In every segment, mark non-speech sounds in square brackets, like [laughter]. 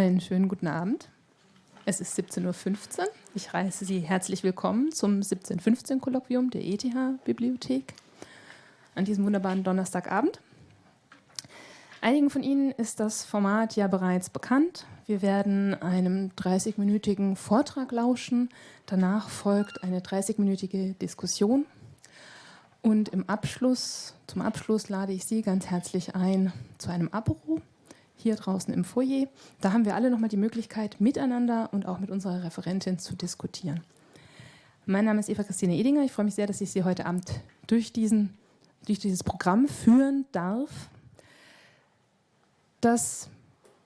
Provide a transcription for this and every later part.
Einen schönen guten Abend. Es ist 17.15 Uhr. Ich heiße Sie herzlich willkommen zum 1715-Kolloquium der ETH-Bibliothek an diesem wunderbaren Donnerstagabend. Einigen von Ihnen ist das Format ja bereits bekannt. Wir werden einem 30-minütigen Vortrag lauschen. Danach folgt eine 30-minütige Diskussion. Und im Abschluss, zum Abschluss lade ich Sie ganz herzlich ein zu einem Apero hier draußen im Foyer. Da haben wir alle nochmal die Möglichkeit, miteinander und auch mit unserer Referentin zu diskutieren. Mein Name ist Eva Christine Edinger. Ich freue mich sehr, dass ich Sie heute Abend durch, diesen, durch dieses Programm führen darf. Das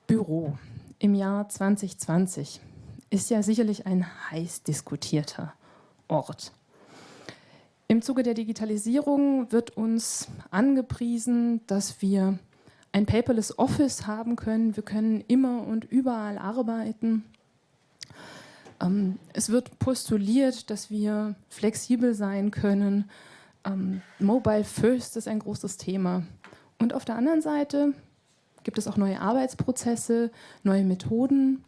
Büro im Jahr 2020 ist ja sicherlich ein heiß diskutierter Ort. Im Zuge der Digitalisierung wird uns angepriesen, dass wir ein paperless Office haben können. Wir können immer und überall arbeiten. Ähm, es wird postuliert, dass wir flexibel sein können. Ähm, Mobile First ist ein großes Thema. Und auf der anderen Seite gibt es auch neue Arbeitsprozesse, neue Methoden.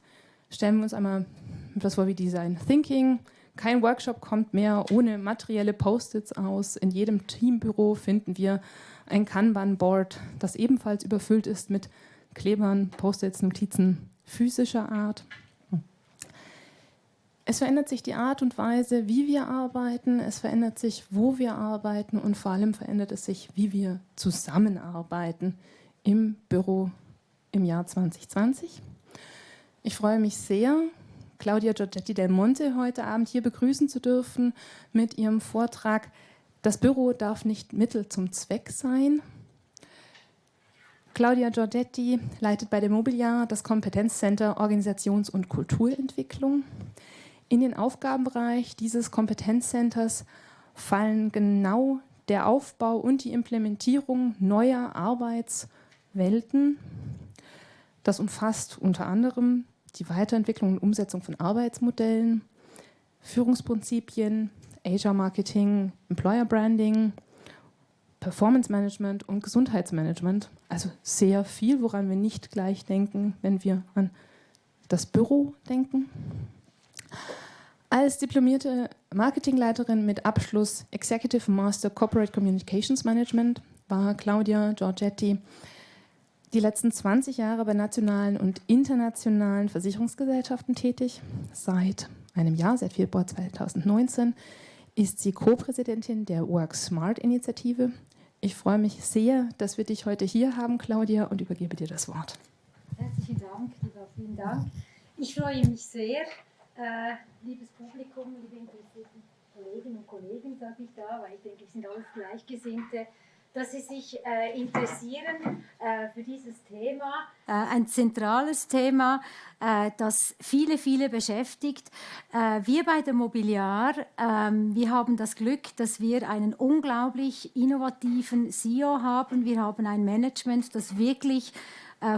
Stellen wir uns einmal etwas vor wie Design Thinking. Kein Workshop kommt mehr ohne materielle Post-its aus. In jedem Teambüro finden wir ein Kanban-Board, das ebenfalls überfüllt ist mit Klebern, Post-its, Notizen physischer Art. Es verändert sich die Art und Weise, wie wir arbeiten, es verändert sich, wo wir arbeiten und vor allem verändert es sich, wie wir zusammenarbeiten im Büro im Jahr 2020. Ich freue mich sehr, Claudia Giorgetti del Monte heute Abend hier begrüßen zu dürfen mit ihrem Vortrag das Büro darf nicht Mittel zum Zweck sein. Claudia Giorgetti leitet bei der Mobiliar das Kompetenzcenter Organisations- und Kulturentwicklung. In den Aufgabenbereich dieses Kompetenzcenters fallen genau der Aufbau und die Implementierung neuer Arbeitswelten. Das umfasst unter anderem die Weiterentwicklung und Umsetzung von Arbeitsmodellen, Führungsprinzipien, Asia Marketing, Employer Branding, Performance Management und Gesundheitsmanagement. Also sehr viel, woran wir nicht gleich denken, wenn wir an das Büro denken. Als diplomierte Marketingleiterin mit Abschluss Executive Master Corporate Communications Management war Claudia Giorgetti die letzten 20 Jahre bei nationalen und internationalen Versicherungsgesellschaften tätig. Seit einem Jahr, seit Februar 2019, ist sie Co-Präsidentin der Work Smart Initiative. Ich freue mich sehr, dass wir dich heute hier haben, Claudia, und übergebe dir das Wort. Herzlichen Dank, lieber, vielen Dank. Ich freue mich sehr, äh, liebes Publikum, liebe Kolleginnen und Kollegen, sage ich da, weil ich denke, wir sind alles Gleichgesinnte dass Sie sich äh, interessieren äh, für dieses Thema. Äh, ein zentrales Thema, äh, das viele, viele beschäftigt. Äh, wir bei der Mobiliar, ähm, wir haben das Glück, dass wir einen unglaublich innovativen CEO haben. Wir haben ein Management, das wirklich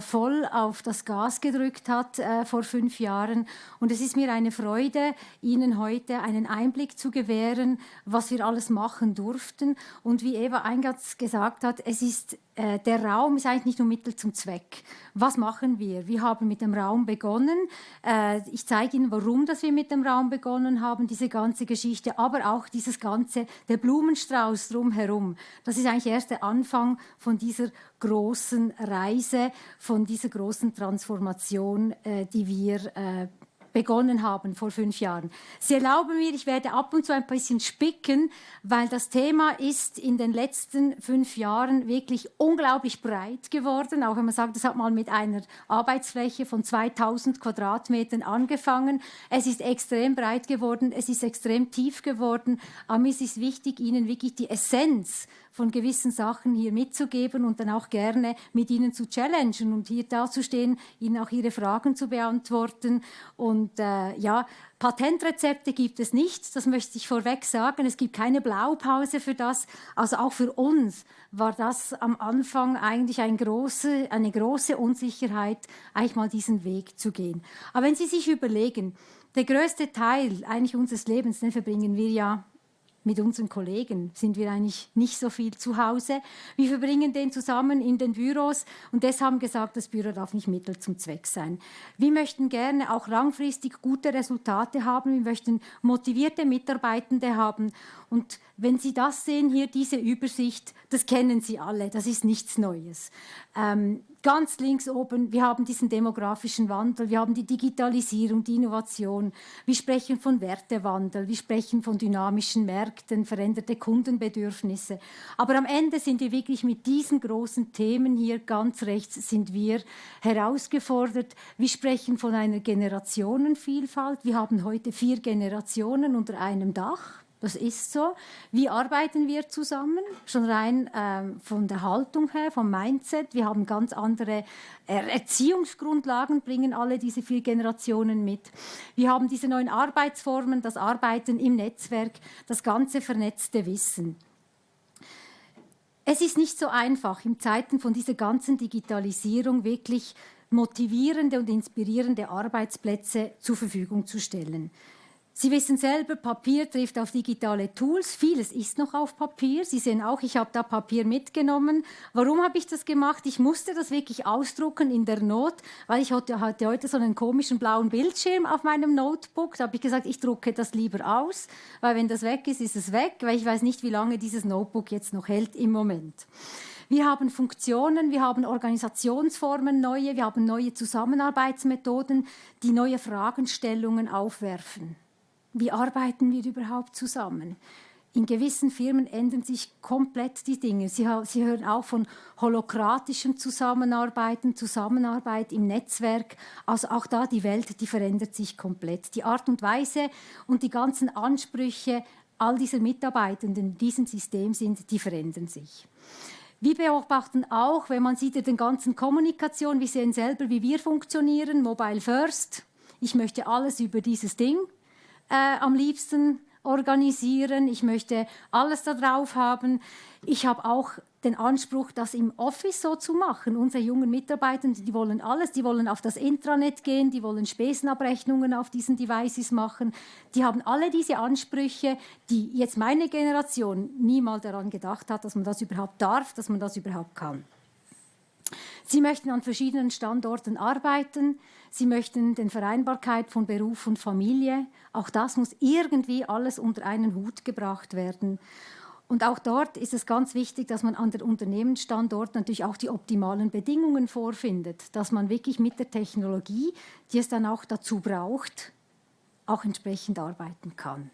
voll auf das Gas gedrückt hat äh, vor fünf Jahren. Und es ist mir eine Freude, Ihnen heute einen Einblick zu gewähren, was wir alles machen durften. Und wie Eva eingangs gesagt hat, es ist äh, der Raum ist eigentlich nicht nur Mittel zum Zweck. Was machen wir? Wir haben mit dem Raum begonnen. Äh, ich zeige Ihnen, warum dass wir mit dem Raum begonnen haben, diese ganze Geschichte, aber auch dieses ganze, der Blumenstrauß drumherum. Das ist eigentlich erst der Anfang von dieser großen Reise, von dieser großen Transformation, äh, die wir begonnen haben vor fünf Jahren. Sie erlauben mir, ich werde ab und zu ein bisschen spicken, weil das Thema ist in den letzten fünf Jahren wirklich unglaublich breit geworden. Auch wenn man sagt, es hat mal mit einer Arbeitsfläche von 2000 Quadratmetern angefangen. Es ist extrem breit geworden, es ist extrem tief geworden. Aber mir ist es wichtig, Ihnen wirklich die Essenz von gewissen Sachen hier mitzugeben und dann auch gerne mit Ihnen zu challengen und hier dazustehen, Ihnen auch Ihre Fragen zu beantworten. Und äh, ja, Patentrezepte gibt es nicht, das möchte ich vorweg sagen. Es gibt keine Blaupause für das. Also auch für uns war das am Anfang eigentlich ein große, eine große Unsicherheit, eigentlich mal diesen Weg zu gehen. Aber wenn Sie sich überlegen, der größte Teil eigentlich unseres Lebens, den verbringen wir ja mit unseren Kollegen sind wir eigentlich nicht so viel zu Hause. Wir verbringen den zusammen in den Büros und deshalb haben gesagt, das Büro darf nicht Mittel zum Zweck sein. Wir möchten gerne auch langfristig gute Resultate haben. Wir möchten motivierte Mitarbeitende haben. Und wenn Sie das sehen, hier diese Übersicht, das kennen Sie alle, das ist nichts Neues. Ähm, ganz links oben, wir haben diesen demografischen Wandel, wir haben die Digitalisierung, die Innovation, wir sprechen von Wertewandel, wir sprechen von dynamischen Märkten, veränderte Kundenbedürfnisse. Aber am Ende sind wir wirklich mit diesen großen Themen hier ganz rechts sind wir herausgefordert. Wir sprechen von einer Generationenvielfalt. Wir haben heute vier Generationen unter einem Dach. Das ist so. Wie arbeiten wir zusammen? Schon rein ähm, von der Haltung her, vom Mindset. Wir haben ganz andere Erziehungsgrundlagen, bringen alle diese vier Generationen mit. Wir haben diese neuen Arbeitsformen, das Arbeiten im Netzwerk, das ganze vernetzte Wissen. Es ist nicht so einfach, in Zeiten von dieser ganzen Digitalisierung wirklich motivierende und inspirierende Arbeitsplätze zur Verfügung zu stellen. Sie wissen selber, Papier trifft auf digitale Tools. Vieles ist noch auf Papier. Sie sehen auch, ich habe da Papier mitgenommen. Warum habe ich das gemacht? Ich musste das wirklich ausdrucken in der Not, weil ich hatte, hatte heute so einen komischen blauen Bildschirm auf meinem Notebook. Da habe ich gesagt, ich drucke das lieber aus, weil wenn das weg ist, ist es weg, weil ich weiß nicht, wie lange dieses Notebook jetzt noch hält im Moment. Wir haben Funktionen, wir haben Organisationsformen neue, wir haben neue Zusammenarbeitsmethoden, die neue Fragestellungen aufwerfen. Wie arbeiten wir überhaupt zusammen? In gewissen Firmen ändern sich komplett die Dinge. Sie, Sie hören auch von holokratischem Zusammenarbeiten, Zusammenarbeit im Netzwerk. Also auch da die Welt, die verändert sich komplett. Die Art und Weise und die ganzen Ansprüche all dieser Mitarbeitenden in diesem System sind, die verändern sich. Wir beobachten auch, wenn man sieht ja den ganzen Kommunikation, wir sehen selber, wie wir funktionieren, Mobile First. Ich möchte alles über dieses Ding äh, am liebsten organisieren. Ich möchte alles da drauf haben. Ich habe auch den Anspruch, das im Office so zu machen. Unsere jungen Mitarbeiter, die wollen alles, die wollen auf das Intranet gehen, die wollen Spesenabrechnungen auf diesen Devices machen. Die haben alle diese Ansprüche, die jetzt meine Generation niemals daran gedacht hat, dass man das überhaupt darf, dass man das überhaupt kann. Sie möchten an verschiedenen Standorten arbeiten. Sie möchten den Vereinbarkeit von Beruf und Familie. Auch das muss irgendwie alles unter einen Hut gebracht werden. Und auch dort ist es ganz wichtig, dass man an den Unternehmensstandorten natürlich auch die optimalen Bedingungen vorfindet, dass man wirklich mit der Technologie, die es dann auch dazu braucht, auch entsprechend arbeiten kann.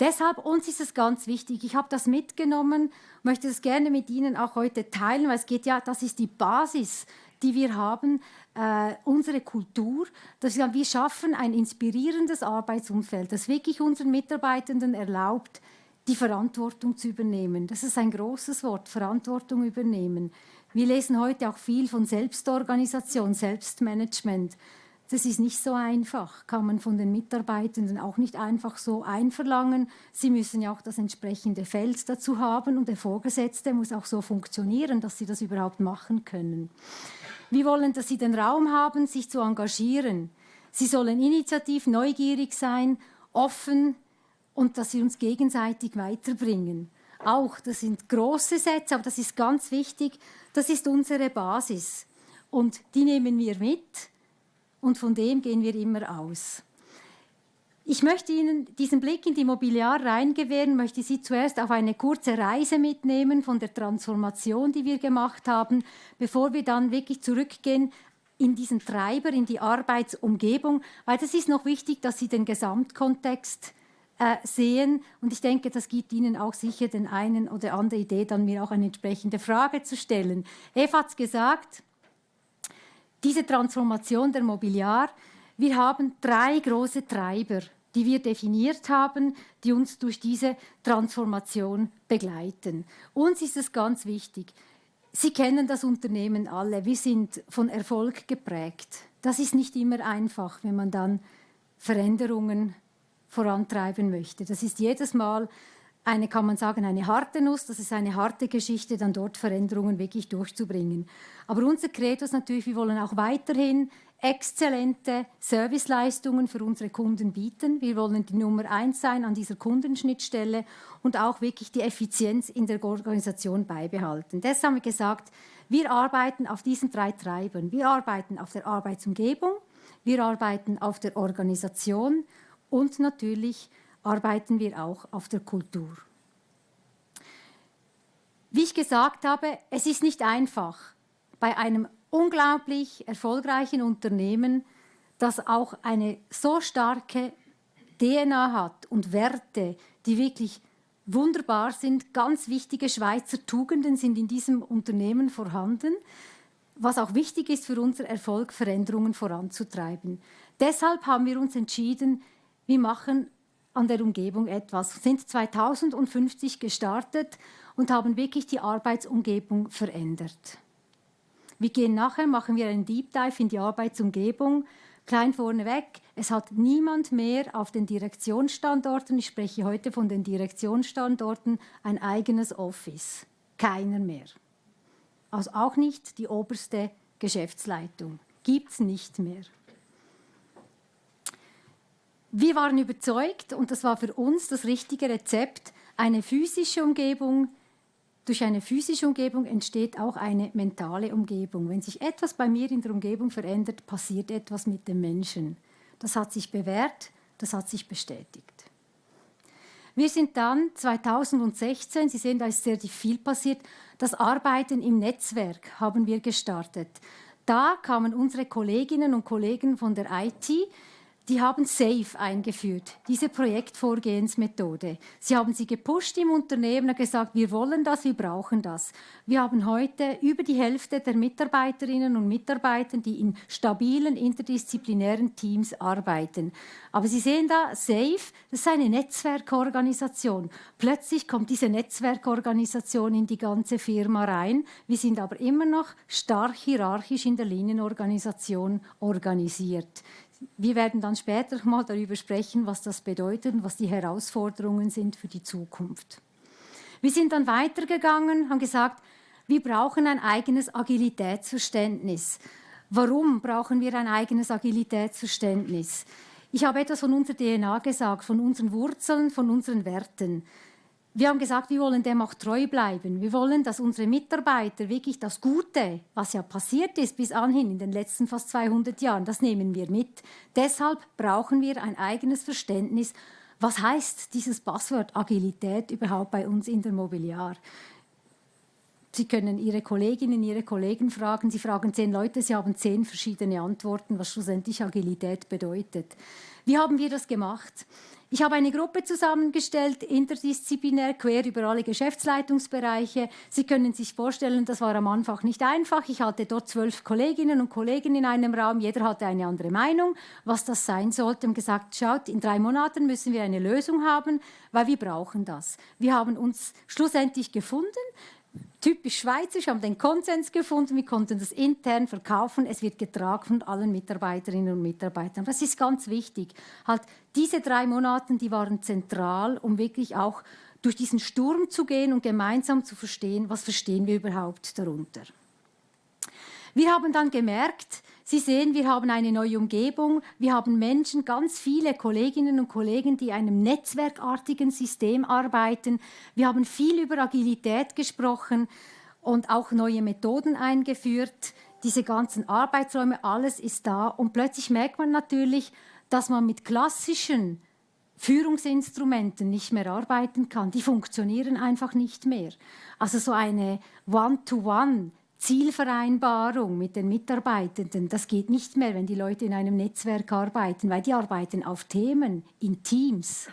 Deshalb uns ist es ganz wichtig. Ich habe das mitgenommen, möchte es gerne mit Ihnen auch heute teilen, weil es geht ja, das ist die Basis, die wir haben, äh, unsere Kultur, dass wir, wir schaffen ein inspirierendes Arbeitsumfeld, das wirklich unseren Mitarbeitenden erlaubt, die Verantwortung zu übernehmen. Das ist ein großes Wort, Verantwortung übernehmen. Wir lesen heute auch viel von Selbstorganisation, Selbstmanagement. Das ist nicht so einfach, kann man von den Mitarbeitenden auch nicht einfach so einverlangen. Sie müssen ja auch das entsprechende Feld dazu haben und der Vorgesetzte muss auch so funktionieren, dass sie das überhaupt machen können. Wir wollen, dass sie den Raum haben, sich zu engagieren. Sie sollen initiativ, neugierig sein, offen und dass sie uns gegenseitig weiterbringen. Auch, das sind große Sätze, aber das ist ganz wichtig. Das ist unsere Basis. Und die nehmen wir mit und von dem gehen wir immer aus. Ich möchte Ihnen diesen Blick in die Mobiliar reingewähren, möchte Sie zuerst auf eine kurze Reise mitnehmen von der Transformation, die wir gemacht haben, bevor wir dann wirklich zurückgehen in diesen Treiber, in die Arbeitsumgebung, weil das ist noch wichtig, dass Sie den Gesamtkontext äh, sehen und ich denke, das gibt Ihnen auch sicher den einen oder andere Idee, dann mir auch eine entsprechende Frage zu stellen. Eva hat es gesagt, diese Transformation der Mobiliar, wir haben drei große Treiber, die wir definiert haben, die uns durch diese Transformation begleiten. Uns ist es ganz wichtig. Sie kennen das Unternehmen alle. Wir sind von Erfolg geprägt. Das ist nicht immer einfach, wenn man dann Veränderungen vorantreiben möchte. Das ist jedes Mal eine, kann man sagen, eine harte Nuss, das ist eine harte Geschichte, dann dort Veränderungen wirklich durchzubringen. Aber unser Credo ist natürlich, wir wollen auch weiterhin exzellente Serviceleistungen für unsere Kunden bieten. Wir wollen die Nummer eins sein an dieser Kundenschnittstelle und auch wirklich die Effizienz in der Organisation beibehalten. Deshalb haben wir gesagt, wir arbeiten auf diesen drei Treibern. Wir arbeiten auf der Arbeitsumgebung, wir arbeiten auf der Organisation und natürlich arbeiten wir auch auf der Kultur. Wie ich gesagt habe, es ist nicht einfach, bei einem unglaublich erfolgreichen Unternehmen, das auch eine so starke DNA hat und Werte, die wirklich wunderbar sind. Ganz wichtige Schweizer Tugenden sind in diesem Unternehmen vorhanden, was auch wichtig ist für unser Erfolg, Veränderungen voranzutreiben. Deshalb haben wir uns entschieden, wir machen an der Umgebung etwas. Wir sind 2050 gestartet und haben wirklich die Arbeitsumgebung verändert. Wir gehen nachher, machen wir einen Deep Dive in die Arbeitsumgebung. Klein vorneweg, es hat niemand mehr auf den Direktionsstandorten, ich spreche heute von den Direktionsstandorten, ein eigenes Office. Keiner mehr. Also auch nicht die oberste Geschäftsleitung. Gibt es nicht mehr. Wir waren überzeugt, und das war für uns das richtige Rezept, eine physische Umgebung, durch eine physische Umgebung entsteht auch eine mentale Umgebung. Wenn sich etwas bei mir in der Umgebung verändert, passiert etwas mit dem Menschen. Das hat sich bewährt, das hat sich bestätigt. Wir sind dann 2016, Sie sehen, da ist sehr viel passiert, das Arbeiten im Netzwerk haben wir gestartet. Da kamen unsere Kolleginnen und Kollegen von der IT, die haben SAFE eingeführt, diese Projektvorgehensmethode. Sie haben sie gepusht im Unternehmen und gesagt, wir wollen das, wir brauchen das. Wir haben heute über die Hälfte der Mitarbeiterinnen und Mitarbeiter, die in stabilen interdisziplinären Teams arbeiten. Aber Sie sehen da, SAFE, das ist eine Netzwerkorganisation. Plötzlich kommt diese Netzwerkorganisation in die ganze Firma rein. Wir sind aber immer noch stark hierarchisch in der Linienorganisation organisiert. Wir werden dann später [laughs] mal darüber sprechen, was das bedeutet und was die Herausforderungen sind für die Zukunft. Wir sind dann weitergegangen, haben gesagt, wir brauchen ein eigenes Agilitätsverständnis. Warum brauchen wir ein eigenes Agilitätsverständnis? Ich habe etwas von unserer DNA gesagt, von unseren Wurzeln, von unseren Werten. Wir haben gesagt, wir wollen dem auch treu bleiben. Wir wollen, dass unsere Mitarbeiter wirklich das Gute, was ja passiert ist bis anhin in den letzten fast 200 Jahren, das nehmen wir mit. Deshalb brauchen wir ein eigenes Verständnis. Was heißt dieses Passwort Agilität überhaupt bei uns in der Mobiliar? Sie können Ihre Kolleginnen, Ihre Kollegen fragen. Sie fragen zehn Leute, Sie haben zehn verschiedene Antworten, was schlussendlich Agilität bedeutet. Wie haben wir das gemacht? Ich habe eine Gruppe zusammengestellt, interdisziplinär, quer über alle Geschäftsleitungsbereiche. Sie können sich vorstellen, das war am Anfang nicht einfach. Ich hatte dort zwölf Kolleginnen und Kollegen in einem Raum. Jeder hatte eine andere Meinung, was das sein sollte. Und gesagt, schaut, in drei Monaten müssen wir eine Lösung haben, weil wir brauchen das. Wir haben uns schlussendlich gefunden typisch schweizerisch, haben den Konsens gefunden, wir konnten das intern verkaufen, es wird getragen von allen Mitarbeiterinnen und Mitarbeitern. Das ist ganz wichtig. Halt, diese drei Monate, die waren zentral, um wirklich auch durch diesen Sturm zu gehen und gemeinsam zu verstehen, was verstehen wir überhaupt darunter. Wir haben dann gemerkt, Sie sehen, wir haben eine neue Umgebung, wir haben Menschen, ganz viele Kolleginnen und Kollegen, die in einem netzwerkartigen System arbeiten. Wir haben viel über Agilität gesprochen und auch neue Methoden eingeführt. Diese ganzen Arbeitsräume, alles ist da. Und plötzlich merkt man natürlich, dass man mit klassischen Führungsinstrumenten nicht mehr arbeiten kann. Die funktionieren einfach nicht mehr. Also so eine One-to-One. -One Zielvereinbarung mit den Mitarbeitenden, das geht nicht mehr, wenn die Leute in einem Netzwerk arbeiten, weil die arbeiten auf Themen, in Teams.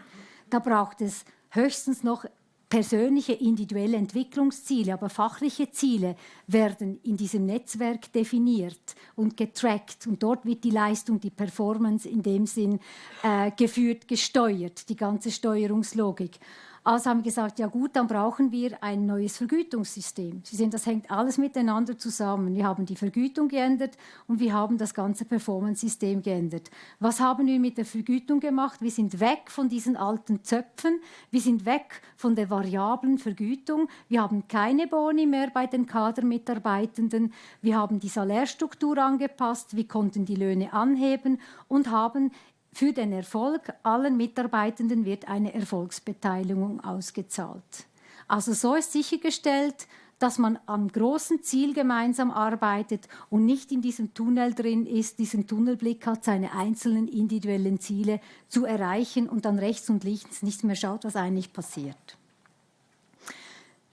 Da braucht es höchstens noch persönliche individuelle Entwicklungsziele, aber fachliche Ziele werden in diesem Netzwerk definiert und getrackt und dort wird die Leistung, die Performance in dem Sinn äh, geführt, gesteuert, die ganze Steuerungslogik. Also haben wir gesagt, ja gut, dann brauchen wir ein neues Vergütungssystem. Sie sehen, das hängt alles miteinander zusammen. Wir haben die Vergütung geändert und wir haben das ganze Performance-System geändert. Was haben wir mit der Vergütung gemacht? Wir sind weg von diesen alten Zöpfen, wir sind weg von der variablen Vergütung, wir haben keine Boni mehr bei den Kadermitarbeitenden, wir haben die Salärstruktur angepasst, wir konnten die Löhne anheben und haben für den Erfolg allen Mitarbeitenden wird eine Erfolgsbeteiligung ausgezahlt. Also so ist sichergestellt, dass man am großen Ziel gemeinsam arbeitet und nicht in diesem Tunnel drin ist, diesen Tunnelblick hat, seine einzelnen individuellen Ziele zu erreichen und dann rechts und links nicht mehr schaut, was eigentlich passiert.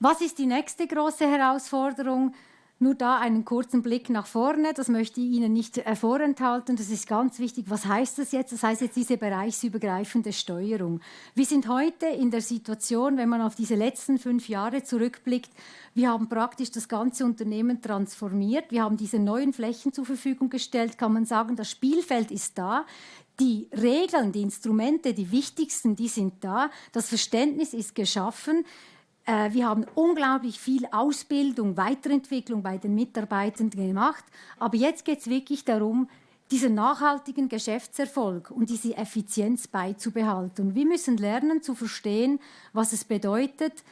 Was ist die nächste große Herausforderung? Nur da einen kurzen Blick nach vorne, das möchte ich Ihnen nicht vorenthalten, das ist ganz wichtig. Was heißt das jetzt? Das heißt jetzt diese bereichsübergreifende Steuerung. Wir sind heute in der Situation, wenn man auf diese letzten fünf Jahre zurückblickt, wir haben praktisch das ganze Unternehmen transformiert, wir haben diese neuen Flächen zur Verfügung gestellt, kann man sagen, das Spielfeld ist da. Die Regeln, die Instrumente, die wichtigsten, die sind da. Das Verständnis ist geschaffen. Äh, wir haben unglaublich viel Ausbildung, Weiterentwicklung bei den Mitarbeitenden gemacht. Aber jetzt geht es wirklich darum, diesen nachhaltigen Geschäftserfolg und diese Effizienz beizubehalten. Wir müssen lernen zu verstehen, was es bedeutet,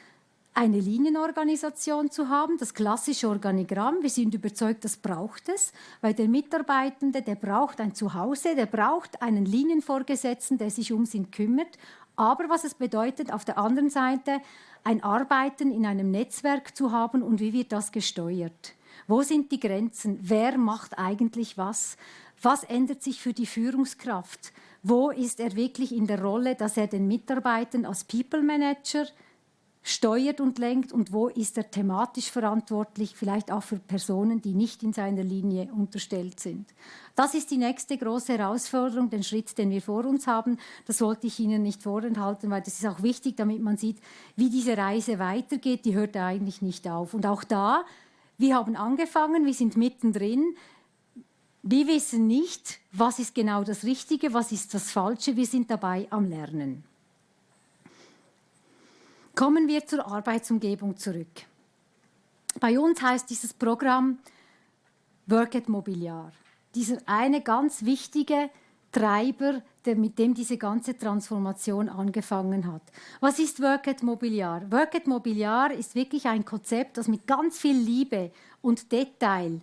eine Linienorganisation zu haben, das klassische Organigramm. Wir sind überzeugt, das braucht es, weil der Mitarbeitende, der braucht ein Zuhause, der braucht einen Linienvorgesetzten, der sich um ihn kümmert. Aber was es bedeutet, auf der anderen Seite ein Arbeiten in einem Netzwerk zu haben und wie wird das gesteuert? Wo sind die Grenzen? Wer macht eigentlich was? Was ändert sich für die Führungskraft? Wo ist er wirklich in der Rolle, dass er den Mitarbeitern als People Manager steuert und lenkt und wo ist er thematisch verantwortlich, vielleicht auch für Personen, die nicht in seiner Linie unterstellt sind. Das ist die nächste große Herausforderung, den Schritt, den wir vor uns haben. Das wollte ich Ihnen nicht vorenthalten, weil das ist auch wichtig, damit man sieht, wie diese Reise weitergeht. Die hört eigentlich nicht auf. Und auch da, wir haben angefangen, wir sind mittendrin. Wir wissen nicht, was ist genau das Richtige, was ist das Falsche. Wir sind dabei am Lernen. Kommen wir zur Arbeitsumgebung zurück. Bei uns heißt dieses Programm Work at Mobiliar. Dieser eine ganz wichtige Treiber, der, mit dem diese ganze Transformation angefangen hat. Was ist Work at Mobiliar? Work at Mobiliar ist wirklich ein Konzept, das mit ganz viel Liebe und Detail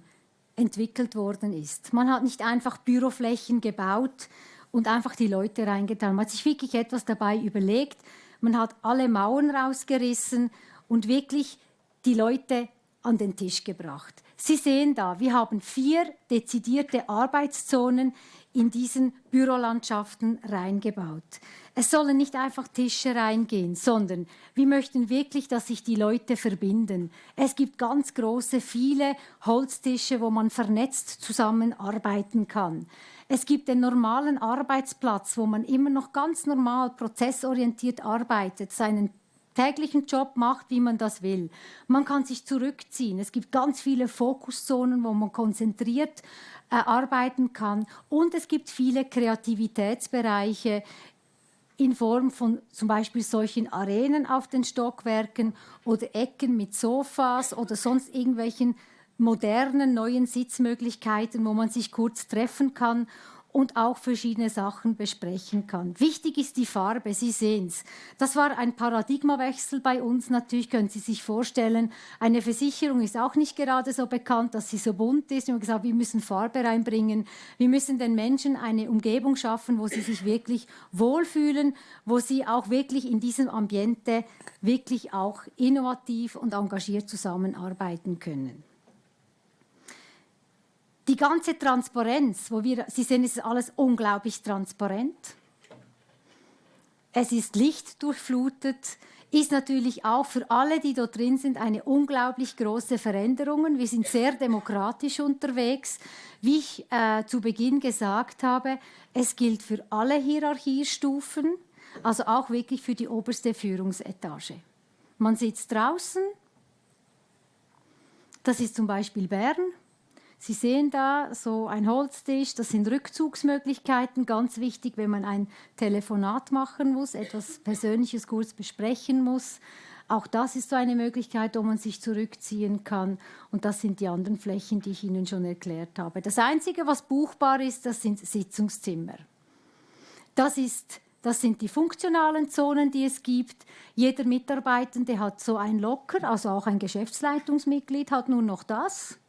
entwickelt worden ist. Man hat nicht einfach Büroflächen gebaut und einfach die Leute reingetan. Man hat sich wirklich etwas dabei überlegt, man hat alle Mauern rausgerissen und wirklich die Leute an den Tisch gebracht. Sie sehen da, wir haben vier dezidierte Arbeitszonen in diesen Bürolandschaften reingebaut. Es sollen nicht einfach Tische reingehen, sondern wir möchten wirklich, dass sich die Leute verbinden. Es gibt ganz große, viele Holztische, wo man vernetzt zusammenarbeiten kann. Es gibt den normalen Arbeitsplatz, wo man immer noch ganz normal prozessorientiert arbeitet, seinen täglichen Job macht, wie man das will. Man kann sich zurückziehen. Es gibt ganz viele Fokuszonen, wo man konzentriert äh, arbeiten kann. Und es gibt viele Kreativitätsbereiche in Form von zum Beispiel solchen Arenen auf den Stockwerken oder Ecken mit Sofas oder sonst irgendwelchen modernen neuen Sitzmöglichkeiten, wo man sich kurz treffen kann und auch verschiedene Sachen besprechen kann. Wichtig ist die Farbe, Sie sehen es. Das war ein Paradigmawechsel bei uns. Natürlich können Sie sich vorstellen, eine Versicherung ist auch nicht gerade so bekannt, dass sie so bunt ist. Wir haben gesagt, wir müssen Farbe reinbringen. Wir müssen den Menschen eine Umgebung schaffen, wo sie sich wirklich wohlfühlen, wo sie auch wirklich in diesem Ambiente wirklich auch innovativ und engagiert zusammenarbeiten können die ganze Transparenz, wo wir, Sie sehen, es ist alles unglaublich transparent. Es ist lichtdurchflutet, ist natürlich auch für alle, die dort drin sind, eine unglaublich große Veränderung. Wir sind sehr demokratisch unterwegs. Wie ich äh, zu Beginn gesagt habe, es gilt für alle Hierarchiestufen, also auch wirklich für die oberste Führungsetage. Man sitzt draußen, das ist zum Beispiel Bern, Sie sehen da so ein Holztisch, das sind Rückzugsmöglichkeiten, ganz wichtig, wenn man ein Telefonat machen muss, etwas Persönliches kurz besprechen muss. Auch das ist so eine Möglichkeit, wo man sich zurückziehen kann. Und das sind die anderen Flächen, die ich Ihnen schon erklärt habe. Das Einzige, was buchbar ist, das sind Sitzungszimmer. Das, ist, das sind die funktionalen Zonen, die es gibt. Jeder Mitarbeitende hat so ein Locker, also auch ein Geschäftsleitungsmitglied hat nur noch das.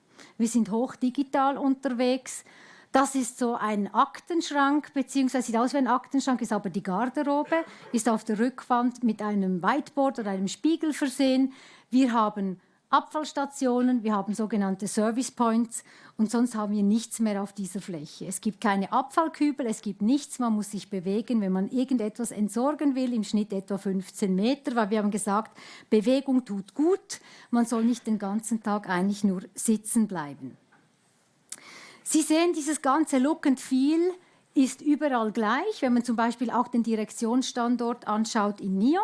Wir sind hoch digital unterwegs. Das ist so ein Aktenschrank, beziehungsweise sieht aus wie ein Aktenschrank, ist aber die Garderobe, ist auf der Rückwand mit einem Whiteboard oder einem Spiegel versehen. Wir haben Abfallstationen, wir haben sogenannte Service Points und sonst haben wir nichts mehr auf dieser Fläche. Es gibt keine Abfallkübel, es gibt nichts, man muss sich bewegen, wenn man irgendetwas entsorgen will, im Schnitt etwa 15 Meter, weil wir haben gesagt, Bewegung tut gut, man soll nicht den ganzen Tag eigentlich nur sitzen bleiben. Sie sehen, dieses ganze Look and Feel ist überall gleich. Wenn man zum Beispiel auch den Direktionsstandort anschaut in NIO,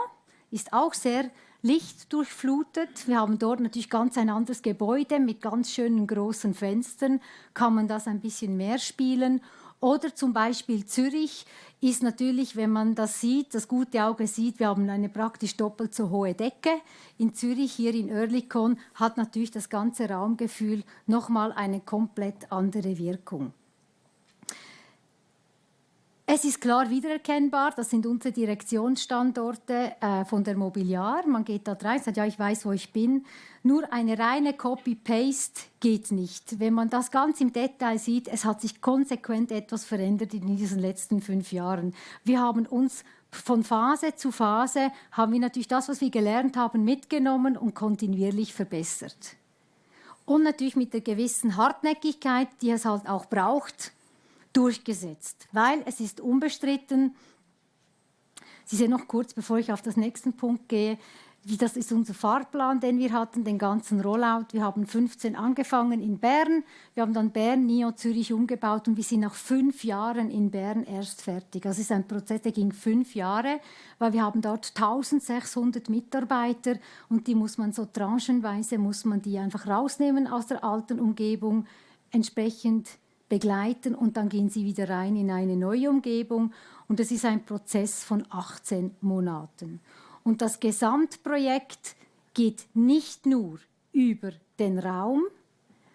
ist auch sehr lichtdurchflutet. Wir haben dort natürlich ganz ein anderes Gebäude mit ganz schönen großen Fenstern, kann man das ein bisschen mehr spielen. Oder zum Beispiel Zürich ist natürlich, wenn man das sieht, das gute Auge sieht, wir haben eine praktisch doppelt so hohe Decke. In Zürich, hier in Oerlikon, hat natürlich das ganze Raumgefühl nochmal eine komplett andere Wirkung. Es ist klar wiedererkennbar, das sind unsere Direktionsstandorte äh, von der Mobiliar. Man geht da rein, sagt, ja, ich weiß, wo ich bin. Nur eine reine Copy-Paste geht nicht. Wenn man das ganz im Detail sieht, es hat sich konsequent etwas verändert in diesen letzten fünf Jahren. Wir haben uns von Phase zu Phase, haben wir natürlich das, was wir gelernt haben, mitgenommen und kontinuierlich verbessert. Und natürlich mit der gewissen Hartnäckigkeit, die es halt auch braucht, durchgesetzt, weil es ist unbestritten, Sie sehen noch kurz, bevor ich auf den nächsten Punkt gehe, das ist unser Fahrplan, den wir hatten, den ganzen Rollout. Wir haben 15 angefangen in Bern, wir haben dann Bern, Nio, Zürich umgebaut und wir sind nach fünf Jahren in Bern erst fertig. Also es ist ein Prozess, der ging fünf Jahre, weil wir haben dort 1600 Mitarbeiter und die muss man so tranchenweise, muss man die einfach rausnehmen aus der alten Umgebung, entsprechend begleiten und dann gehen sie wieder rein in eine neue Umgebung. Und das ist ein Prozess von 18 Monaten. Und das Gesamtprojekt geht nicht nur über den Raum,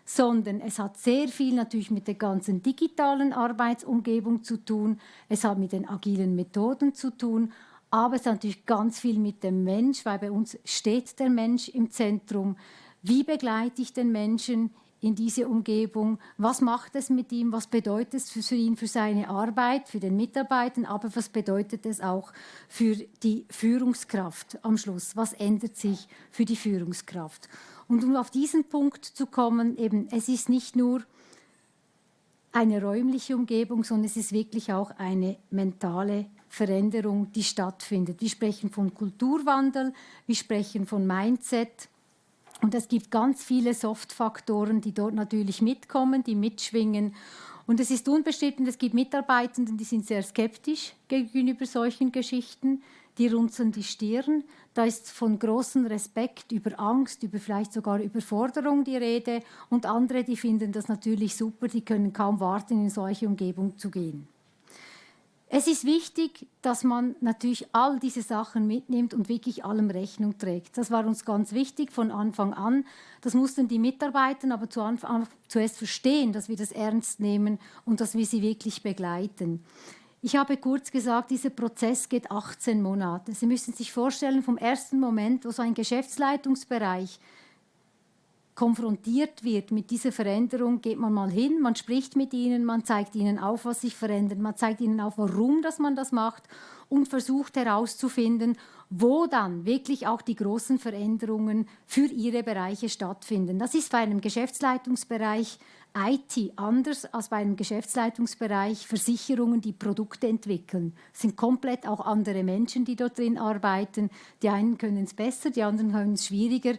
sondern es hat sehr viel natürlich mit der ganzen digitalen Arbeitsumgebung zu tun, es hat mit den agilen Methoden zu tun, aber es hat natürlich ganz viel mit dem Mensch, weil bei uns steht der Mensch im Zentrum. Wie begleite ich den Menschen in diese Umgebung. Was macht es mit ihm? Was bedeutet es für ihn, für seine Arbeit, für den Mitarbeiter? Aber was bedeutet es auch für die Führungskraft am Schluss? Was ändert sich für die Führungskraft? Und um auf diesen Punkt zu kommen, eben, es ist nicht nur eine räumliche Umgebung, sondern es ist wirklich auch eine mentale Veränderung, die stattfindet. Wir sprechen von Kulturwandel, wir sprechen von Mindset, und es gibt ganz viele Soft-Faktoren, die dort natürlich mitkommen, die mitschwingen. Und es ist unbestritten, es gibt Mitarbeitenden, die sind sehr skeptisch gegenüber solchen Geschichten, die runzeln die Stirn. Da ist von großem Respekt über Angst, über vielleicht sogar Überforderung die Rede. Und andere, die finden das natürlich super, die können kaum warten, in solche Umgebung zu gehen. Es ist wichtig, dass man natürlich all diese Sachen mitnimmt und wirklich allem Rechnung trägt. Das war uns ganz wichtig von Anfang an. Das mussten die Mitarbeiter aber zu Anfang, zuerst verstehen, dass wir das ernst nehmen und dass wir sie wirklich begleiten. Ich habe kurz gesagt, dieser Prozess geht 18 Monate. Sie müssen sich vorstellen, vom ersten Moment, wo so ein Geschäftsleitungsbereich konfrontiert wird mit dieser Veränderung, geht man mal hin, man spricht mit ihnen, man zeigt ihnen auf, was sich verändert, man zeigt ihnen auf, warum dass man das macht und versucht herauszufinden, wo dann wirklich auch die großen Veränderungen für ihre Bereiche stattfinden. Das ist bei einem Geschäftsleitungsbereich IT anders als bei einem Geschäftsleitungsbereich Versicherungen, die Produkte entwickeln. Es sind komplett auch andere Menschen, die dort drin arbeiten. Die einen können es besser, die anderen können es schwieriger.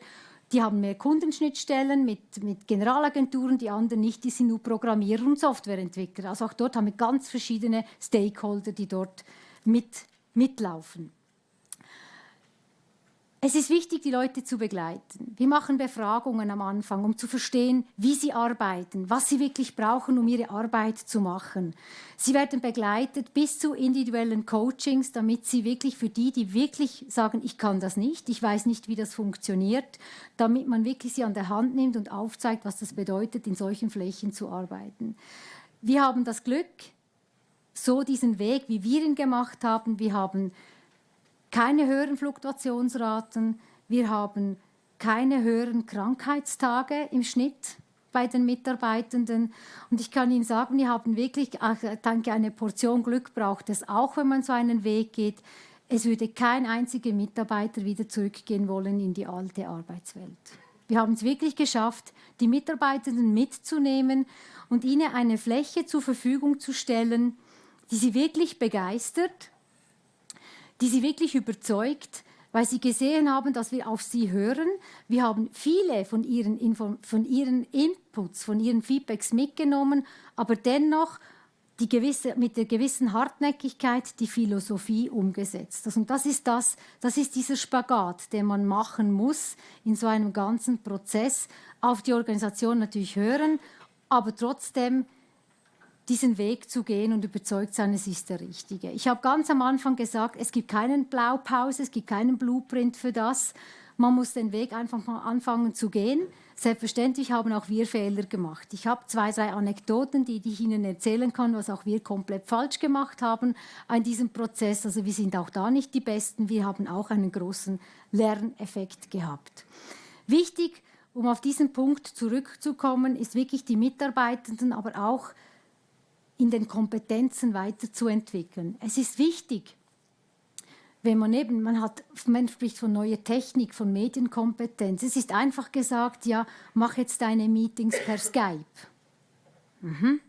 Die haben mehr Kundenschnittstellen mit, mit Generalagenturen, die anderen nicht, die sind nur Programmierer und Softwareentwickler. Also auch dort haben wir ganz verschiedene Stakeholder, die dort mit, mitlaufen. Es ist wichtig, die Leute zu begleiten. Wir machen Befragungen am Anfang, um zu verstehen, wie sie arbeiten, was sie wirklich brauchen, um ihre Arbeit zu machen. Sie werden begleitet bis zu individuellen Coachings, damit sie wirklich für die, die wirklich sagen, ich kann das nicht, ich weiß nicht, wie das funktioniert, damit man wirklich sie an der Hand nimmt und aufzeigt, was das bedeutet, in solchen Flächen zu arbeiten. Wir haben das Glück, so diesen Weg, wie wir ihn gemacht haben, wir haben keine höheren Fluktuationsraten, wir haben keine höheren Krankheitstage im Schnitt bei den Mitarbeitenden. Und ich kann Ihnen sagen, wir haben wirklich, ich denke, eine Portion Glück braucht es auch, wenn man so einen Weg geht. Es würde kein einziger Mitarbeiter wieder zurückgehen wollen in die alte Arbeitswelt. Wir haben es wirklich geschafft, die Mitarbeitenden mitzunehmen und ihnen eine Fläche zur Verfügung zu stellen, die sie wirklich begeistert die sie wirklich überzeugt, weil sie gesehen haben, dass wir auf sie hören. Wir haben viele von ihren, Info von ihren Inputs, von ihren Feedbacks mitgenommen, aber dennoch die gewisse, mit der gewissen Hartnäckigkeit die Philosophie umgesetzt. Also, und das ist das, das ist dieser Spagat, den man machen muss in so einem ganzen Prozess. Auf die Organisation natürlich hören, aber trotzdem diesen Weg zu gehen und überzeugt sein, es ist der richtige. Ich habe ganz am Anfang gesagt, es gibt keinen Blaupause, es gibt keinen Blueprint für das. Man muss den Weg einfach mal anfangen zu gehen. Selbstverständlich haben auch wir Fehler gemacht. Ich habe zwei, drei Anekdoten, die, die ich Ihnen erzählen kann, was auch wir komplett falsch gemacht haben an diesem Prozess. Also wir sind auch da nicht die Besten. Wir haben auch einen großen Lerneffekt gehabt. Wichtig, um auf diesen Punkt zurückzukommen, ist wirklich die Mitarbeitenden, aber auch in den Kompetenzen weiterzuentwickeln. Es ist wichtig, wenn man eben, man hat, man spricht von neuer Technik, von Medienkompetenz. Es ist einfach gesagt, ja, mach jetzt deine Meetings per Skype. Mhm.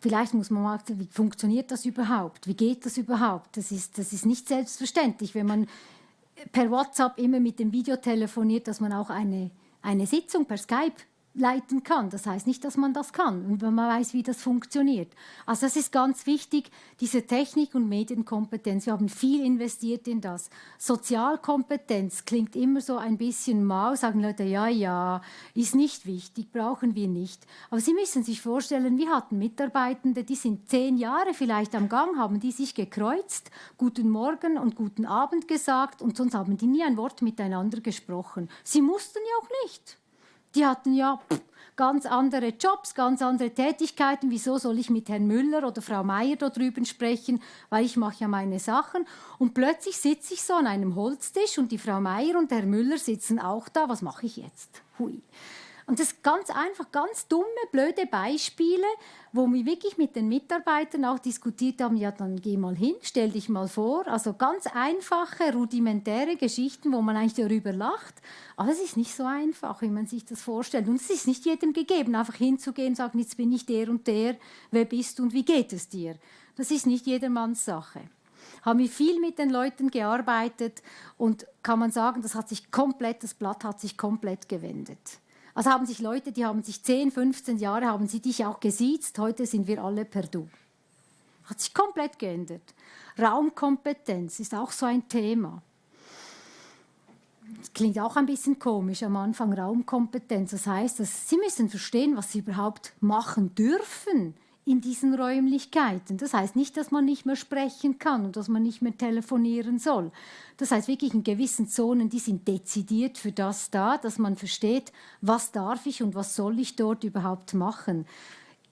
Vielleicht muss man mal, wie funktioniert das überhaupt? Wie geht das überhaupt? Das ist, das ist nicht selbstverständlich, wenn man per WhatsApp immer mit dem Video telefoniert, dass man auch eine, eine Sitzung per Skype leiten kann. Das heißt nicht, dass man das kann wenn man weiß, wie das funktioniert. Also das ist ganz wichtig, diese Technik- und Medienkompetenz. Wir haben viel investiert in das. Sozialkompetenz klingt immer so ein bisschen mau, sagen Leute, ja, ja, ist nicht wichtig, brauchen wir nicht. Aber Sie müssen sich vorstellen, wir hatten Mitarbeitende, die sind zehn Jahre vielleicht am Gang, haben die sich gekreuzt, guten Morgen und guten Abend gesagt und sonst haben die nie ein Wort miteinander gesprochen. Sie mussten ja auch nicht. Die hatten ja ganz andere Jobs, ganz andere Tätigkeiten. Wieso soll ich mit Herrn Müller oder Frau Meier da drüben sprechen? Weil ich mache ja meine Sachen. Und plötzlich sitze ich so an einem Holztisch und die Frau Meier und Herr Müller sitzen auch da. Was mache ich jetzt? Hui. Und das ganz einfach, ganz dumme, blöde Beispiele, wo wir wirklich mit den Mitarbeitern auch diskutiert haben, ja, dann geh mal hin, stell dich mal vor. Also ganz einfache, rudimentäre Geschichten, wo man eigentlich darüber lacht. Aber es ist nicht so einfach, wie man sich das vorstellt. Und es ist nicht jedem gegeben, einfach hinzugehen und sagen, jetzt bin ich der und der, wer bist du und wie geht es dir? Das ist nicht jedermanns Sache haben wir viel mit den Leuten gearbeitet und kann man sagen, das hat sich komplett, das Blatt hat sich komplett gewendet. Also haben sich Leute, die haben sich 10, 15 Jahre, haben sie dich auch gesiezt, heute sind wir alle per Du. Hat sich komplett geändert. Raumkompetenz ist auch so ein Thema. Das klingt auch ein bisschen komisch am Anfang, Raumkompetenz. Das heißt, dass Sie müssen verstehen, was Sie überhaupt machen dürfen in diesen Räumlichkeiten. Das heißt nicht, dass man nicht mehr sprechen kann und dass man nicht mehr telefonieren soll. Das heißt wirklich in gewissen Zonen, die sind dezidiert für das da, dass man versteht, was darf ich und was soll ich dort überhaupt machen.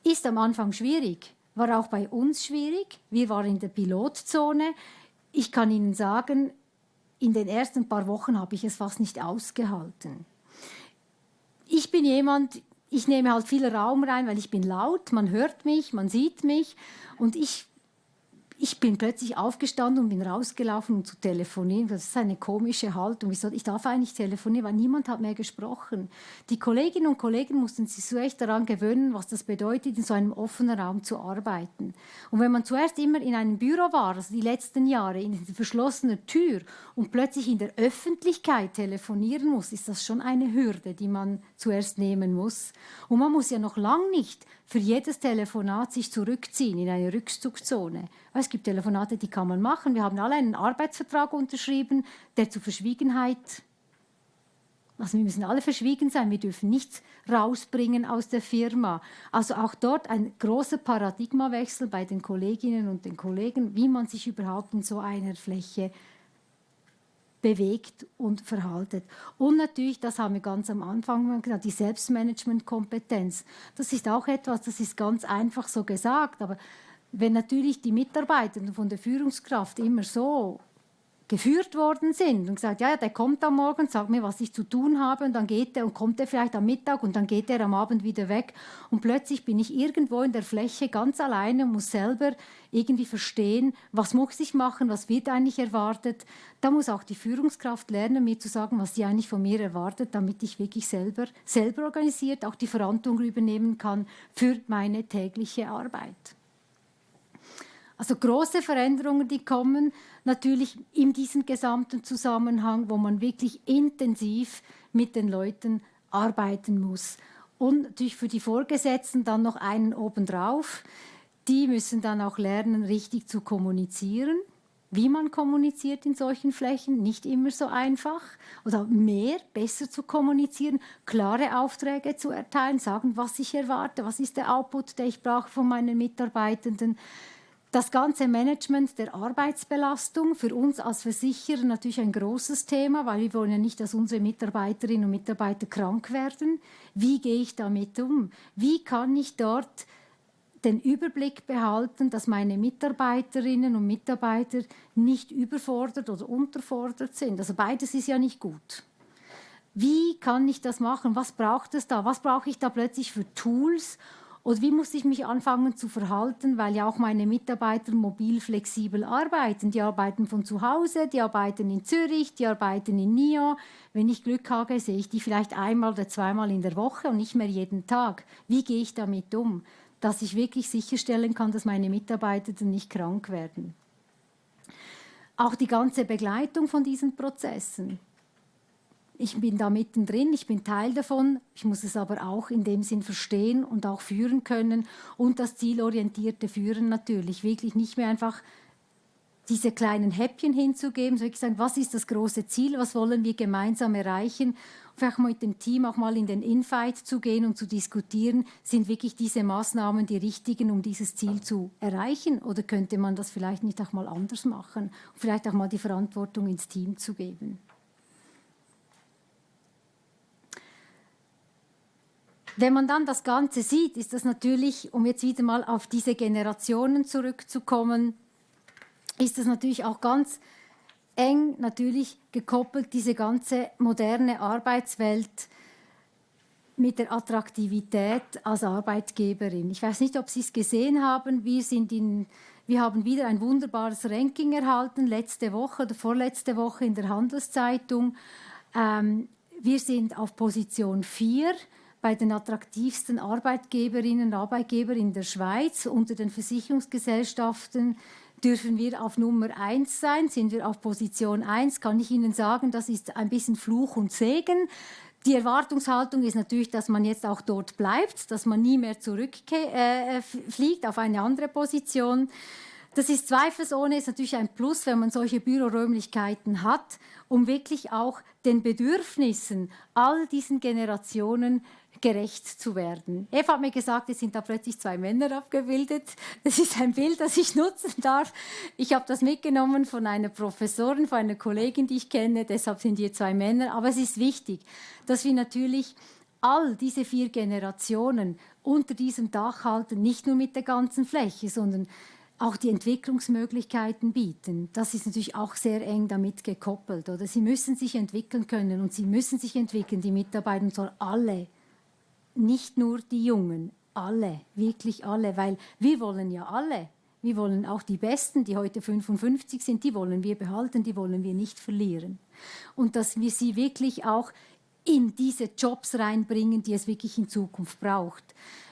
Ist am Anfang schwierig, war auch bei uns schwierig. Wir waren in der Pilotzone. Ich kann Ihnen sagen, in den ersten paar Wochen habe ich es fast nicht ausgehalten. Ich bin jemand, ich nehme halt viel Raum rein, weil ich bin laut, man hört mich, man sieht mich. Und ich ich bin plötzlich aufgestanden und bin rausgelaufen, um zu telefonieren. Das ist eine komische Haltung. Ich darf eigentlich telefonieren, weil niemand hat mehr gesprochen. Die Kolleginnen und Kollegen mussten sich so echt daran gewöhnen, was das bedeutet, in so einem offenen Raum zu arbeiten. Und wenn man zuerst immer in einem Büro war, also die letzten Jahre, in einer verschlossenen Tür und plötzlich in der Öffentlichkeit telefonieren muss, ist das schon eine Hürde, die man zuerst nehmen muss. Und man muss ja noch lang nicht für jedes Telefonat sich zurückziehen in eine Rückzugzone Es gibt Telefonate, die kann man machen. Wir haben alle einen Arbeitsvertrag unterschrieben, der zur Verschwiegenheit also wir müssen alle verschwiegen sein, wir dürfen nichts rausbringen aus der Firma. Also auch dort ein großer Paradigmawechsel bei den Kolleginnen und den Kollegen, wie man sich überhaupt in so einer Fläche bewegt und verhaltet. Und natürlich, das haben wir ganz am Anfang gesagt, die Selbstmanagementkompetenz. Das ist auch etwas, das ist ganz einfach so gesagt, aber wenn natürlich die Mitarbeiter von der Führungskraft immer so geführt worden sind und gesagt, ja, ja, der kommt am Morgen, sagt mir, was ich zu tun habe und dann geht er und kommt er vielleicht am Mittag und dann geht er am Abend wieder weg und plötzlich bin ich irgendwo in der Fläche ganz alleine und muss selber irgendwie verstehen, was muss ich machen, was wird eigentlich erwartet. Da muss auch die Führungskraft lernen, mir zu sagen, was sie eigentlich von mir erwartet, damit ich wirklich selber, selber organisiert auch die Verantwortung übernehmen kann für meine tägliche Arbeit. Also große Veränderungen, die kommen natürlich in diesem gesamten Zusammenhang, wo man wirklich intensiv mit den Leuten arbeiten muss. Und natürlich für die Vorgesetzten dann noch einen obendrauf. Die müssen dann auch lernen, richtig zu kommunizieren. Wie man kommuniziert in solchen Flächen, nicht immer so einfach. Oder mehr, besser zu kommunizieren, klare Aufträge zu erteilen, sagen, was ich erwarte, was ist der Output, der ich brauche von meinen Mitarbeitenden das ganze Management der Arbeitsbelastung für uns als Versicherer natürlich ein großes Thema, weil wir wollen ja nicht, dass unsere Mitarbeiterinnen und Mitarbeiter krank werden. Wie gehe ich damit um? Wie kann ich dort den Überblick behalten, dass meine Mitarbeiterinnen und Mitarbeiter nicht überfordert oder unterfordert sind? Also beides ist ja nicht gut. Wie kann ich das machen? Was braucht es da? Was brauche ich da plötzlich für Tools, oder wie muss ich mich anfangen zu verhalten, weil ja auch meine Mitarbeiter mobil flexibel arbeiten. Die arbeiten von zu Hause, die arbeiten in Zürich, die arbeiten in Nyon. Wenn ich Glück habe, sehe ich die vielleicht einmal oder zweimal in der Woche und nicht mehr jeden Tag. Wie gehe ich damit um, dass ich wirklich sicherstellen kann, dass meine Mitarbeiter nicht krank werden? Auch die ganze Begleitung von diesen Prozessen ich bin da mittendrin, ich bin Teil davon, ich muss es aber auch in dem Sinn verstehen und auch führen können. Und das zielorientierte Führen natürlich, wirklich nicht mehr einfach diese kleinen Häppchen hinzugeben, sondern sagen, was ist das große Ziel, was wollen wir gemeinsam erreichen, vielleicht mal mit dem Team auch mal in den Infight zu gehen und zu diskutieren, sind wirklich diese Maßnahmen die richtigen, um dieses Ziel zu erreichen? Oder könnte man das vielleicht nicht auch mal anders machen, vielleicht auch mal die Verantwortung ins Team zu geben. Wenn man dann das Ganze sieht, ist das natürlich, um jetzt wieder mal auf diese Generationen zurückzukommen, ist das natürlich auch ganz eng natürlich gekoppelt, diese ganze moderne Arbeitswelt mit der Attraktivität als Arbeitgeberin. Ich weiß nicht, ob Sie es gesehen haben. Wir, sind in, wir haben wieder ein wunderbares Ranking erhalten, letzte Woche oder vorletzte Woche in der Handelszeitung. Ähm, wir sind auf Position 4 bei den attraktivsten Arbeitgeberinnen und Arbeitgebern in der Schweiz. Unter den Versicherungsgesellschaften dürfen wir auf Nummer 1 sein, sind wir auf Position 1, kann ich Ihnen sagen, das ist ein bisschen Fluch und Segen. Die Erwartungshaltung ist natürlich, dass man jetzt auch dort bleibt, dass man nie mehr zurückfliegt äh, auf eine andere Position. Das ist zweifelsohne ist natürlich ein Plus, wenn man solche Büroräumlichkeiten hat, um wirklich auch den Bedürfnissen all diesen Generationen gerecht zu werden. Eva hat mir gesagt, es sind da plötzlich zwei Männer abgebildet. Das ist ein Bild, das ich nutzen darf. Ich habe das mitgenommen von einer Professorin, von einer Kollegin, die ich kenne. Deshalb sind hier zwei Männer. Aber es ist wichtig, dass wir natürlich all diese vier Generationen unter diesem Dach halten, nicht nur mit der ganzen Fläche, sondern auch die Entwicklungsmöglichkeiten bieten. Das ist natürlich auch sehr eng damit gekoppelt. Oder? Sie müssen sich entwickeln können und sie müssen sich entwickeln, die Mitarbeiter, und zwar alle nicht nur die Jungen, alle, wirklich alle, weil wir wollen ja alle. Wir wollen auch die Besten, die heute 55 sind, die wollen wir behalten, die wollen wir nicht verlieren. Und dass wir sie wirklich auch in diese Jobs reinbringen, die es wirklich in Zukunft braucht.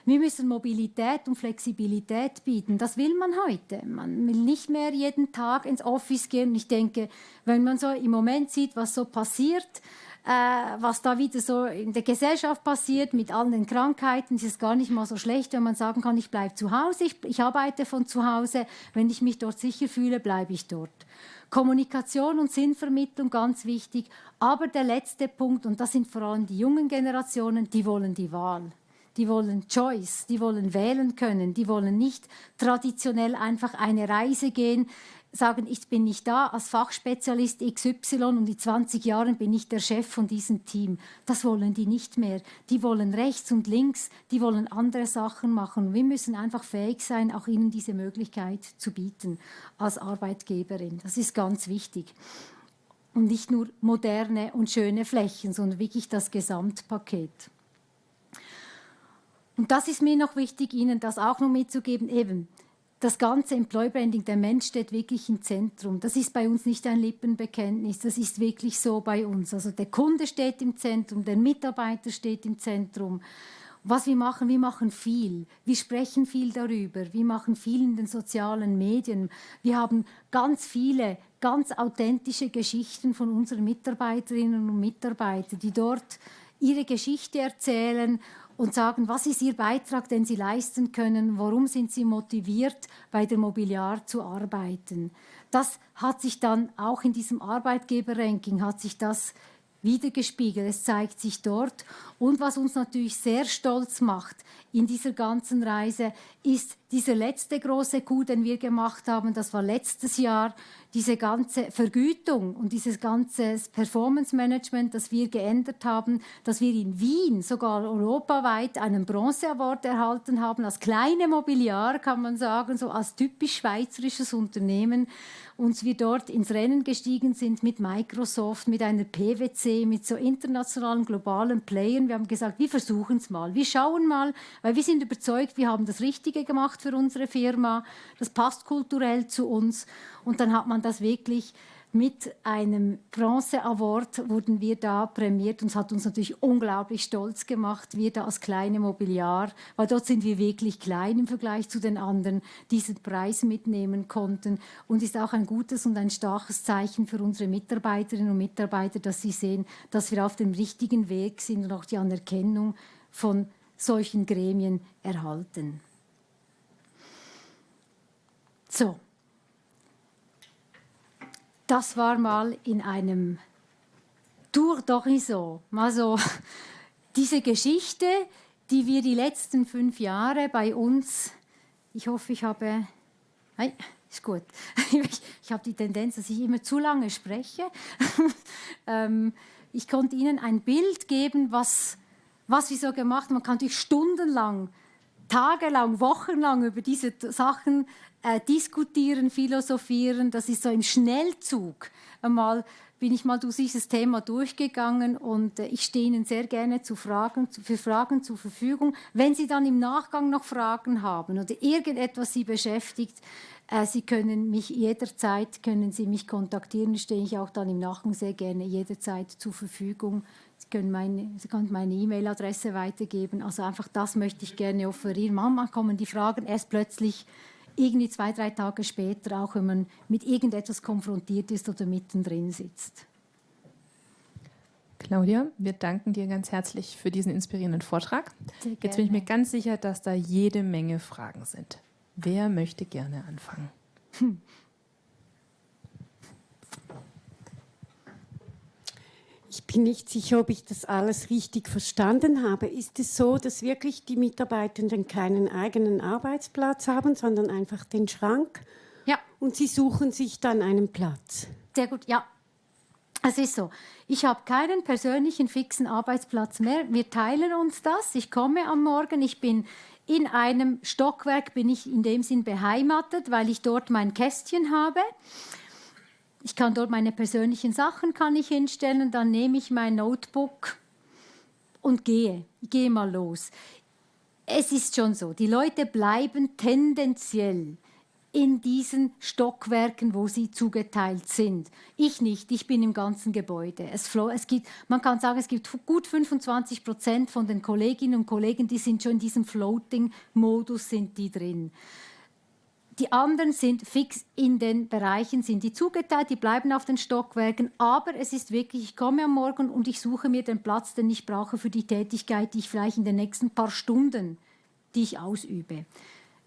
Wir müssen Mobilität und Flexibilität bieten. Das will man heute. Man will nicht mehr jeden Tag ins Office gehen. Ich denke, wenn man so im Moment sieht, was so passiert, was da wieder so in der Gesellschaft passiert mit all den Krankheiten. Es ist gar nicht mal so schlecht, wenn man sagen kann, ich bleibe zu Hause, ich, ich arbeite von zu Hause. Wenn ich mich dort sicher fühle, bleibe ich dort. Kommunikation und Sinnvermittlung ganz wichtig. Aber der letzte Punkt, und das sind vor allem die jungen Generationen, die wollen die Wahl. Die wollen Choice, die wollen wählen können, die wollen nicht traditionell einfach eine Reise gehen, sagen, ich bin nicht da als Fachspezialist XY und in 20 Jahren bin ich der Chef von diesem Team. Das wollen die nicht mehr. Die wollen rechts und links, die wollen andere Sachen machen. Wir müssen einfach fähig sein, auch ihnen diese Möglichkeit zu bieten als Arbeitgeberin. Das ist ganz wichtig. Und nicht nur moderne und schöne Flächen, sondern wirklich das Gesamtpaket. Und das ist mir noch wichtig, Ihnen das auch noch mitzugeben. Eben, das ganze Employer Branding, der Mensch steht wirklich im Zentrum. Das ist bei uns nicht ein Lippenbekenntnis, das ist wirklich so bei uns. Also der Kunde steht im Zentrum, der Mitarbeiter steht im Zentrum. Was wir machen, wir machen viel. Wir sprechen viel darüber. Wir machen viel in den sozialen Medien. Wir haben ganz viele, ganz authentische Geschichten von unseren Mitarbeiterinnen und Mitarbeitern, die dort ihre Geschichte erzählen und sagen, was ist Ihr Beitrag, den Sie leisten können, warum sind Sie motiviert, bei der Mobiliar zu arbeiten. Das hat sich dann auch in diesem Arbeitgeberranking, hat sich das wiedergespiegelt. Es zeigt sich dort. Und was uns natürlich sehr stolz macht in dieser ganzen Reise, ist dieser letzte große Coup, den wir gemacht haben. Das war letztes Jahr diese ganze Vergütung und dieses ganze Performance Management, das wir geändert haben, dass wir in Wien sogar europaweit einen Bronze Award erhalten haben, als kleine Mobiliar kann man sagen, so als typisch schweizerisches Unternehmen, uns wir dort ins Rennen gestiegen sind mit Microsoft, mit einer PwC, mit so internationalen globalen Playern. Wir haben gesagt, wir versuchen es mal, wir schauen mal, weil wir sind überzeugt, wir haben das Richtige gemacht für unsere Firma, das passt kulturell zu uns. Und dann hat man das wirklich mit einem Bronze Award wurden wir da prämiert. Und es hat uns natürlich unglaublich stolz gemacht, wir da als kleine Mobiliar, weil dort sind wir wirklich klein im Vergleich zu den anderen, diesen Preis mitnehmen konnten. Und ist auch ein gutes und ein starkes Zeichen für unsere Mitarbeiterinnen und Mitarbeiter, dass sie sehen, dass wir auf dem richtigen Weg sind und auch die Anerkennung von solchen Gremien erhalten. So, das war mal in einem Tour d'Horizon, mal so [laughs] diese Geschichte, die wir die letzten fünf Jahre bei uns, ich hoffe, ich habe, nein, ist gut, [laughs] ich, ich habe die Tendenz, dass ich immer zu lange spreche. [laughs] ähm, ich konnte Ihnen ein Bild geben, was, was wir so gemacht haben. Man kann natürlich stundenlang, tagelang, wochenlang über diese Sachen äh, diskutieren, philosophieren. Das ist so im Schnellzug. Einmal bin ich mal durch dieses Thema durchgegangen und äh, ich stehe Ihnen sehr gerne zu Fragen, zu, für Fragen zur Verfügung. Wenn Sie dann im Nachgang noch Fragen haben oder irgendetwas Sie beschäftigt, äh, Sie können mich jederzeit, können Sie mich kontaktieren, stehe ich auch dann im Nachgang sehr gerne jederzeit zur Verfügung. Sie können meine, Sie können meine E-Mail-Adresse weitergeben. Also einfach das möchte ich gerne offerieren. Manchmal kommen die Fragen erst plötzlich irgendwie zwei, drei Tage später, auch wenn man mit irgendetwas konfrontiert ist oder mittendrin sitzt. Claudia, wir danken dir ganz herzlich für diesen inspirierenden Vortrag. Jetzt bin ich mir ganz sicher, dass da jede Menge Fragen sind. Wer möchte gerne anfangen? Hm. [laughs] Ich bin nicht sicher, ob ich das alles richtig verstanden habe. Ist es so, dass wirklich die Mitarbeitenden keinen eigenen Arbeitsplatz haben, sondern einfach den Schrank? Ja. Und sie suchen sich dann einen Platz? Sehr gut, ja. Es ist so. Ich habe keinen persönlichen fixen Arbeitsplatz mehr. Wir teilen uns das. Ich komme am Morgen, ich bin in einem Stockwerk, bin ich in dem Sinn beheimatet, weil ich dort mein Kästchen habe. Ich kann dort meine persönlichen Sachen kann ich hinstellen, dann nehme ich mein Notebook und gehe. Ich gehe mal los. Es ist schon so, die Leute bleiben tendenziell in diesen Stockwerken, wo sie zugeteilt sind. Ich nicht, ich bin im ganzen Gebäude. Es, es gibt, man kann sagen, es gibt gut 25 Prozent von den Kolleginnen und Kollegen, die sind schon in diesem Floating-Modus, sind die drin die anderen sind fix in den Bereichen, sind die zugeteilt, die bleiben auf den Stockwerken. Aber es ist wirklich, ich komme am Morgen und ich suche mir den Platz, den ich brauche für die Tätigkeit, die ich vielleicht in den nächsten paar Stunden, die ich ausübe.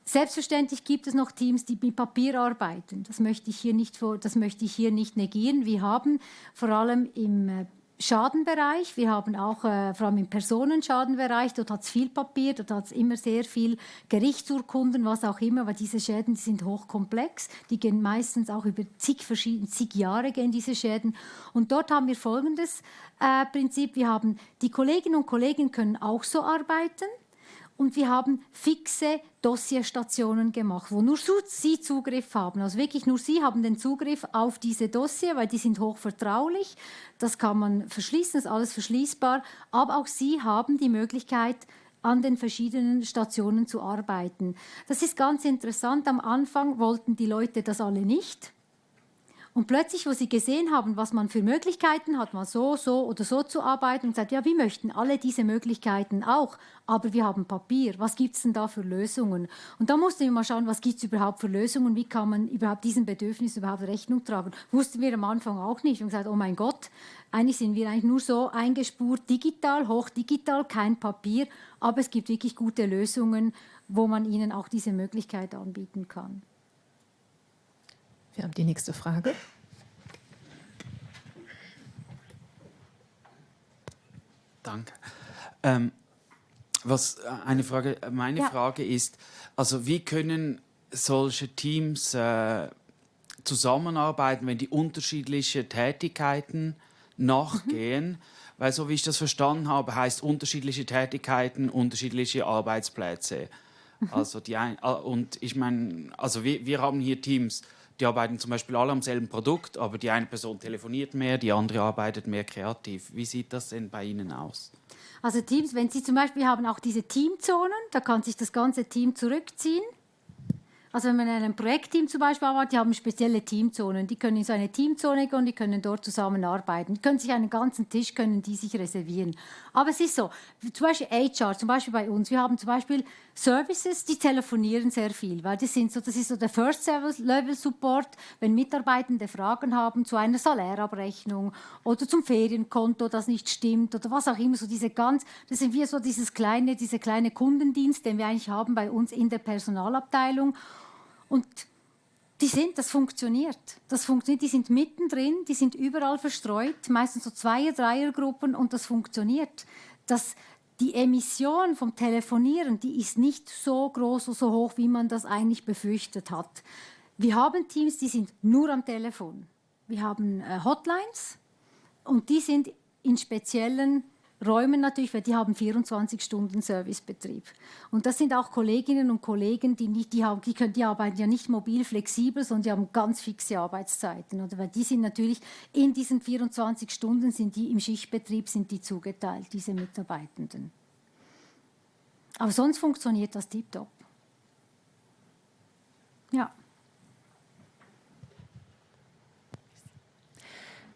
Selbstverständlich gibt es noch Teams, die mit Papier arbeiten. Das möchte ich hier nicht, das möchte ich hier nicht negieren. Wir haben vor allem im äh, Schadenbereich. Wir haben auch, äh, vor allem im Personenschadenbereich, dort hat es viel Papier, dort hat es immer sehr viel Gerichtsurkunden, was auch immer, weil diese Schäden die sind hochkomplex. Die gehen meistens auch über zig, verschiedene, zig Jahre gehen diese Schäden. Und dort haben wir folgendes äh, Prinzip. Wir haben, die Kolleginnen und Kollegen können auch so arbeiten und wir haben fixe Dossierstationen gemacht, wo nur Sie Zugriff haben. Also wirklich nur Sie haben den Zugriff auf diese Dossier, weil die sind hochvertraulich. Das kann man verschließen, ist alles verschließbar. Aber auch Sie haben die Möglichkeit, an den verschiedenen Stationen zu arbeiten. Das ist ganz interessant. Am Anfang wollten die Leute das alle nicht. Und plötzlich, wo sie gesehen haben, was man für Möglichkeiten hat, mal so, so oder so zu arbeiten, und gesagt, ja, wir möchten alle diese Möglichkeiten auch, aber wir haben Papier. Was gibt es denn da für Lösungen? Und da mussten wir mal schauen, was gibt es überhaupt für Lösungen? Wie kann man überhaupt diesen Bedürfnissen überhaupt Rechnung tragen? Wussten wir am Anfang auch nicht. Und gesagt, oh mein Gott, eigentlich sind wir eigentlich nur so eingespurt, digital, hochdigital, kein Papier, aber es gibt wirklich gute Lösungen, wo man ihnen auch diese Möglichkeit anbieten kann. Wir haben die nächste Frage. Danke. Ähm, was äh, eine Frage, meine ja. Frage ist, also wie können solche Teams äh, zusammenarbeiten, wenn die unterschiedliche Tätigkeiten nachgehen? Mhm. Weil so wie ich das verstanden habe, heißt unterschiedliche Tätigkeiten unterschiedliche Arbeitsplätze. Mhm. Also die ein, äh, und ich meine, also wir, wir haben hier Teams, die arbeiten zum Beispiel alle am selben Produkt, aber die eine Person telefoniert mehr, die andere arbeitet mehr kreativ. Wie sieht das denn bei Ihnen aus? Also Teams, wenn Sie zum Beispiel haben auch diese Teamzonen, da kann sich das ganze Team zurückziehen. Also wenn man in einem Projektteam zum Beispiel arbeitet, die haben spezielle Teamzonen. Die können in so eine Teamzone gehen und die können dort zusammenarbeiten. Die können sich einen ganzen Tisch können die sich reservieren. Aber es ist so, zum Beispiel HR, zum Beispiel bei uns, wir haben zum Beispiel Services, die telefonieren sehr viel, weil das, sind so, das ist so der First-Level-Support, wenn Mitarbeitende Fragen haben zu einer Salärabrechnung oder zum Ferienkonto, das nicht stimmt oder was auch immer, so diese ganz, das sind wir so dieses kleine, diese kleine Kundendienst, den wir eigentlich haben bei uns in der Personalabteilung. Und die sind, das funktioniert. Das funktioniert, die sind mittendrin, die sind überall verstreut, meistens so Zweier-, Dreiergruppen und das funktioniert. Das, die Emission vom Telefonieren, die ist nicht so groß oder so hoch, wie man das eigentlich befürchtet hat. Wir haben Teams, die sind nur am Telefon. Wir haben äh, Hotlines und die sind in speziellen Räumen natürlich, weil die haben 24 Stunden Servicebetrieb. Und das sind auch Kolleginnen und Kollegen, die nicht, die haben, die können, die arbeiten ja nicht mobil flexibel, sondern die haben ganz fixe Arbeitszeiten, oder? Weil die sind natürlich in diesen 24 Stunden sind die im Schichtbetrieb sind die zugeteilt, diese Mitarbeitenden. Aber sonst funktioniert das tiptop. Ja.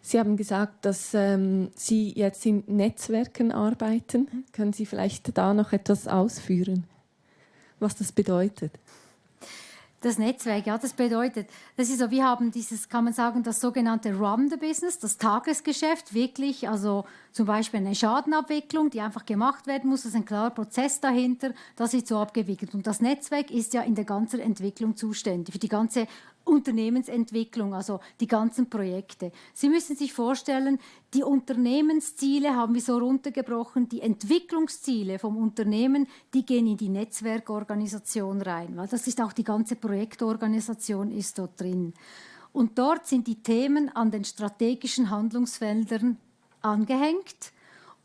Sie haben gesagt, dass ähm, Sie jetzt in Netzwerken arbeiten. Mhm. Können Sie vielleicht da noch etwas ausführen, was das bedeutet? Das Netzwerk, ja, das bedeutet, das ist so, wir haben dieses, kann man sagen, das sogenannte Run the Business, das Tagesgeschäft, wirklich, also zum Beispiel eine Schadenabwicklung, die einfach gemacht werden muss, das ist ein klarer Prozess dahinter, das wird so abgewickelt. Und das Netzwerk ist ja in der ganzen Entwicklung zuständig, für die ganze Unternehmensentwicklung, also die ganzen Projekte. Sie müssen sich vorstellen, die Unternehmensziele haben wir so runtergebrochen, die Entwicklungsziele vom Unternehmen, die gehen in die Netzwerkorganisation rein, weil das ist auch die ganze Projektorganisation ist dort drin. Und dort sind die Themen an den strategischen Handlungsfeldern angehängt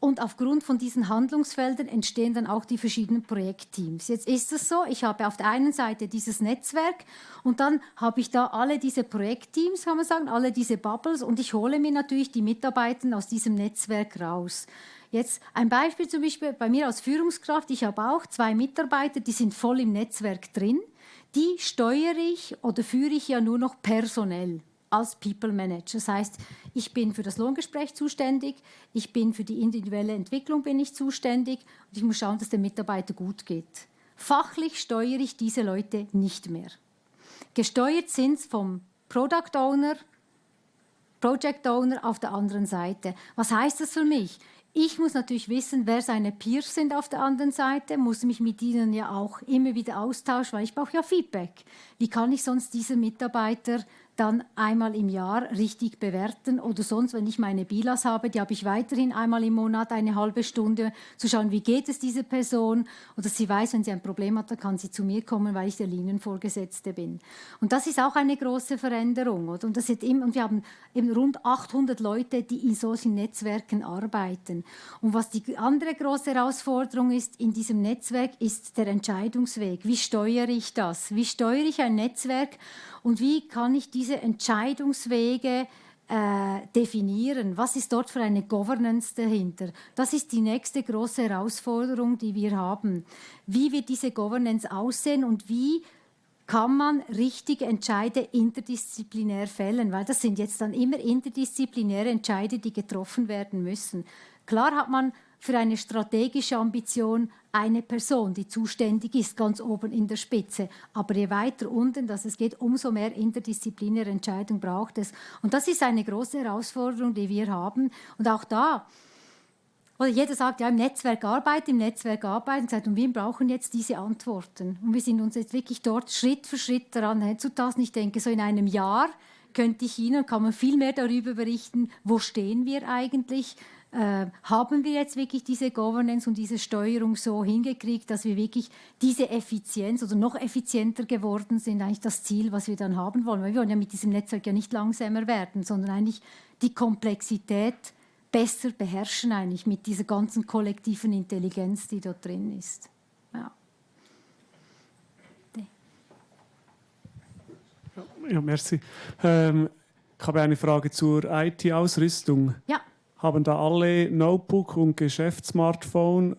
und aufgrund von diesen Handlungsfeldern entstehen dann auch die verschiedenen Projektteams. Jetzt ist es so, ich habe auf der einen Seite dieses Netzwerk und dann habe ich da alle diese Projektteams, kann man sagen, alle diese Bubbles und ich hole mir natürlich die Mitarbeiter aus diesem Netzwerk raus. Jetzt ein Beispiel zum Beispiel bei mir als Führungskraft. Ich habe auch zwei Mitarbeiter, die sind voll im Netzwerk drin. Die steuere ich oder führe ich ja nur noch personell als People Manager. Das heißt, ich bin für das Lohngespräch zuständig, ich bin für die individuelle Entwicklung bin ich zuständig und ich muss schauen, dass der Mitarbeiter gut geht. Fachlich steuere ich diese Leute nicht mehr. gesteuert sind vom Product Owner, Project Owner auf der anderen Seite. Was heißt das für mich? Ich muss natürlich wissen, wer seine Peers sind auf der anderen Seite, muss mich mit ihnen ja auch immer wieder austauschen, weil ich brauche ja Feedback. Wie kann ich sonst diese Mitarbeiter dann einmal im Jahr richtig bewerten oder sonst, wenn ich meine Bilas habe, die habe ich weiterhin einmal im Monat eine halbe Stunde zu schauen, wie geht es dieser Person oder sie weiß, wenn sie ein Problem hat, dann kann sie zu mir kommen, weil ich der Linienvorgesetzte bin. Und das ist auch eine große Veränderung. Oder? Und, das ist eben, und wir haben eben rund 800 Leute, die in solchen Netzwerken arbeiten. Und was die andere große Herausforderung ist in diesem Netzwerk, ist der Entscheidungsweg. Wie steuere ich das? Wie steuere ich ein Netzwerk? Und wie kann ich diese Entscheidungswege äh, definieren? Was ist dort für eine Governance dahinter? Das ist die nächste große Herausforderung, die wir haben. Wie wird diese Governance aussehen und wie kann man richtige Entscheide interdisziplinär fällen, weil das sind jetzt dann immer interdisziplinäre Entscheide, die getroffen werden müssen. Klar hat man für eine strategische Ambition eine Person, die zuständig ist, ganz oben in der Spitze. Aber je weiter unten dass es geht, umso mehr interdisziplinäre Entscheidung braucht es. Und das ist eine große Herausforderung, die wir haben. Und auch da, oder jeder sagt, ja, im Netzwerk arbeiten, im Netzwerk arbeiten, sagt, und wir brauchen jetzt diese Antworten. Und wir sind uns jetzt wirklich dort Schritt für Schritt daran hinzutasten. Ich denke, so in einem Jahr könnte ich Ihnen, kann man viel mehr darüber berichten, wo stehen wir eigentlich, äh, haben wir jetzt wirklich diese Governance und diese Steuerung so hingekriegt, dass wir wirklich diese Effizienz oder noch effizienter geworden sind, eigentlich das Ziel, was wir dann haben wollen. Weil wir wollen ja mit diesem Netzwerk ja nicht langsamer werden, sondern eigentlich die Komplexität besser beherrschen eigentlich mit dieser ganzen kollektiven Intelligenz, die dort drin ist. Ja. Ja, merci. Ähm, ich habe eine Frage zur IT-Ausrüstung. Ja haben da alle Notebook und Geschäftssmartphone?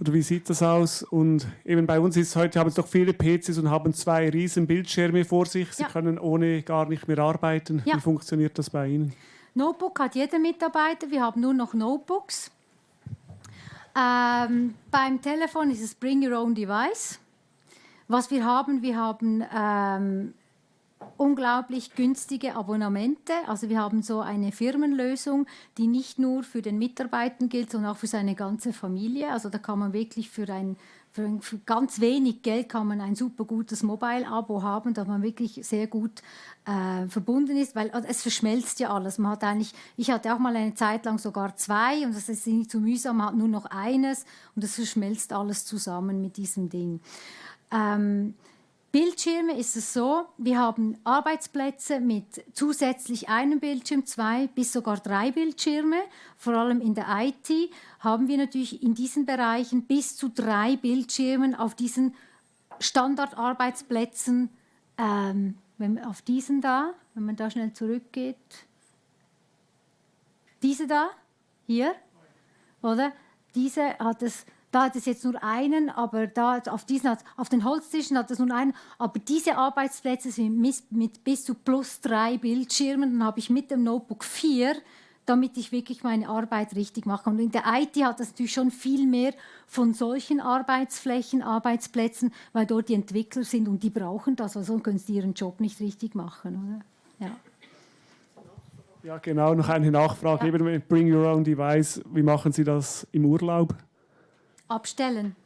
Oder wie sieht das aus? Und eben bei uns ist heute haben es doch viele PCs und haben zwei riesen Bildschirme vor sich. Sie ja. können ohne gar nicht mehr arbeiten. Ja. Wie funktioniert das bei Ihnen? Notebook hat jeder Mitarbeiter. Wir haben nur noch Notebooks. Ähm, beim Telefon ist es Bring Your Own Device. Was wir haben, wir haben ähm, unglaublich günstige Abonnemente. Also wir haben so eine Firmenlösung, die nicht nur für den Mitarbeiter gilt, sondern auch für seine ganze Familie. Also da kann man wirklich für ein für, ganz wenig Geld kann man ein super gutes Mobile-Abo haben, dass man wirklich sehr gut äh, verbunden ist, weil es verschmelzt ja alles. Man hat eigentlich, ich hatte auch mal eine Zeit lang sogar zwei und das ist nicht zu mühsam, man hat nur noch eines und es verschmelzt alles zusammen mit diesem Ding. Ähm, Bildschirme ist es so, wir haben Arbeitsplätze mit zusätzlich einem Bildschirm, zwei bis sogar drei Bildschirme. Vor allem in der IT haben wir natürlich in diesen Bereichen bis zu drei Bildschirmen auf diesen Standardarbeitsplätzen. Ähm, wenn, auf diesen da, wenn man da schnell zurückgeht. Diese da, hier, oder? Diese hat es da hat es jetzt nur einen, aber da auf, diesen hat, auf den Holztischen hat es nur einen. Aber diese Arbeitsplätze sind mit, mit bis zu plus drei Bildschirmen. Dann habe ich mit dem Notebook vier, damit ich wirklich meine Arbeit richtig mache. Und in der IT hat es natürlich schon viel mehr von solchen Arbeitsflächen, Arbeitsplätzen, weil dort die Entwickler sind und die brauchen das, weil sonst können sie ihren Job nicht richtig machen. Oder? Ja. Ja, genau, noch eine Nachfrage. Ja. Eben Bring Your Own Device, wie machen Sie das im Urlaub? Abstellen.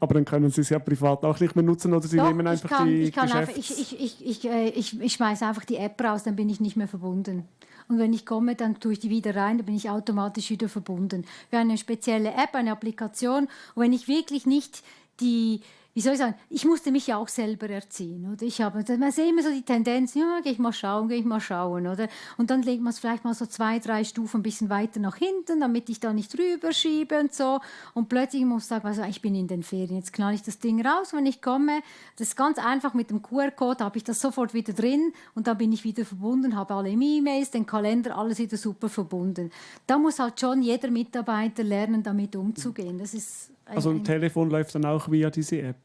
Aber dann können Sie es ja privat auch nicht mehr nutzen oder Sie Doch, nehmen einfach kann, die ich kann einfach, ich, ich, ich, ich, äh, ich, ich schmeiße einfach die App raus, dann bin ich nicht mehr verbunden. Und wenn ich komme, dann tue ich die wieder rein, dann bin ich automatisch wieder verbunden. Wir haben eine spezielle App, eine Applikation. Und wenn ich wirklich nicht die, wie soll ich sagen, ich musste mich ja auch selber erziehen. Oder? Ich habe, man sieht immer so die Tendenz, ja, gehe ich mal schauen, gehe ich mal schauen. Oder? Und dann legt man es vielleicht mal so zwei, drei Stufen ein bisschen weiter nach hinten, damit ich da nicht rüberschiebe und so. Und plötzlich muss ich sagen, also, ich bin in den Ferien, jetzt knall ich das Ding raus, wenn ich komme. Das ist ganz einfach mit dem QR-Code, habe ich das sofort wieder drin und dann bin ich wieder verbunden, habe alle E-Mails, den Kalender, alles wieder super verbunden. Da muss halt schon jeder Mitarbeiter lernen, damit umzugehen. Das ist also ein, Telefon läuft dann auch via diese App?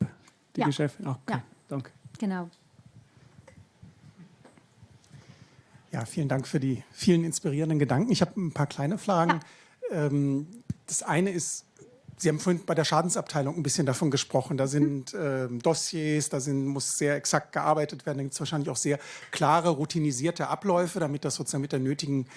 Die ja. Geschäfte? Okay, ja. danke. Genau. Ja, vielen Dank für die vielen inspirierenden Gedanken. Ich habe ein paar kleine Fragen. Ja. Ähm, das eine ist Sie haben vorhin bei der Schadensabteilung ein bisschen davon gesprochen. Da sind äh, Dossiers, da sind, muss sehr exakt gearbeitet werden. Da gibt es wahrscheinlich auch sehr klare, routinisierte Abläufe, damit das sozusagen mit der nötigen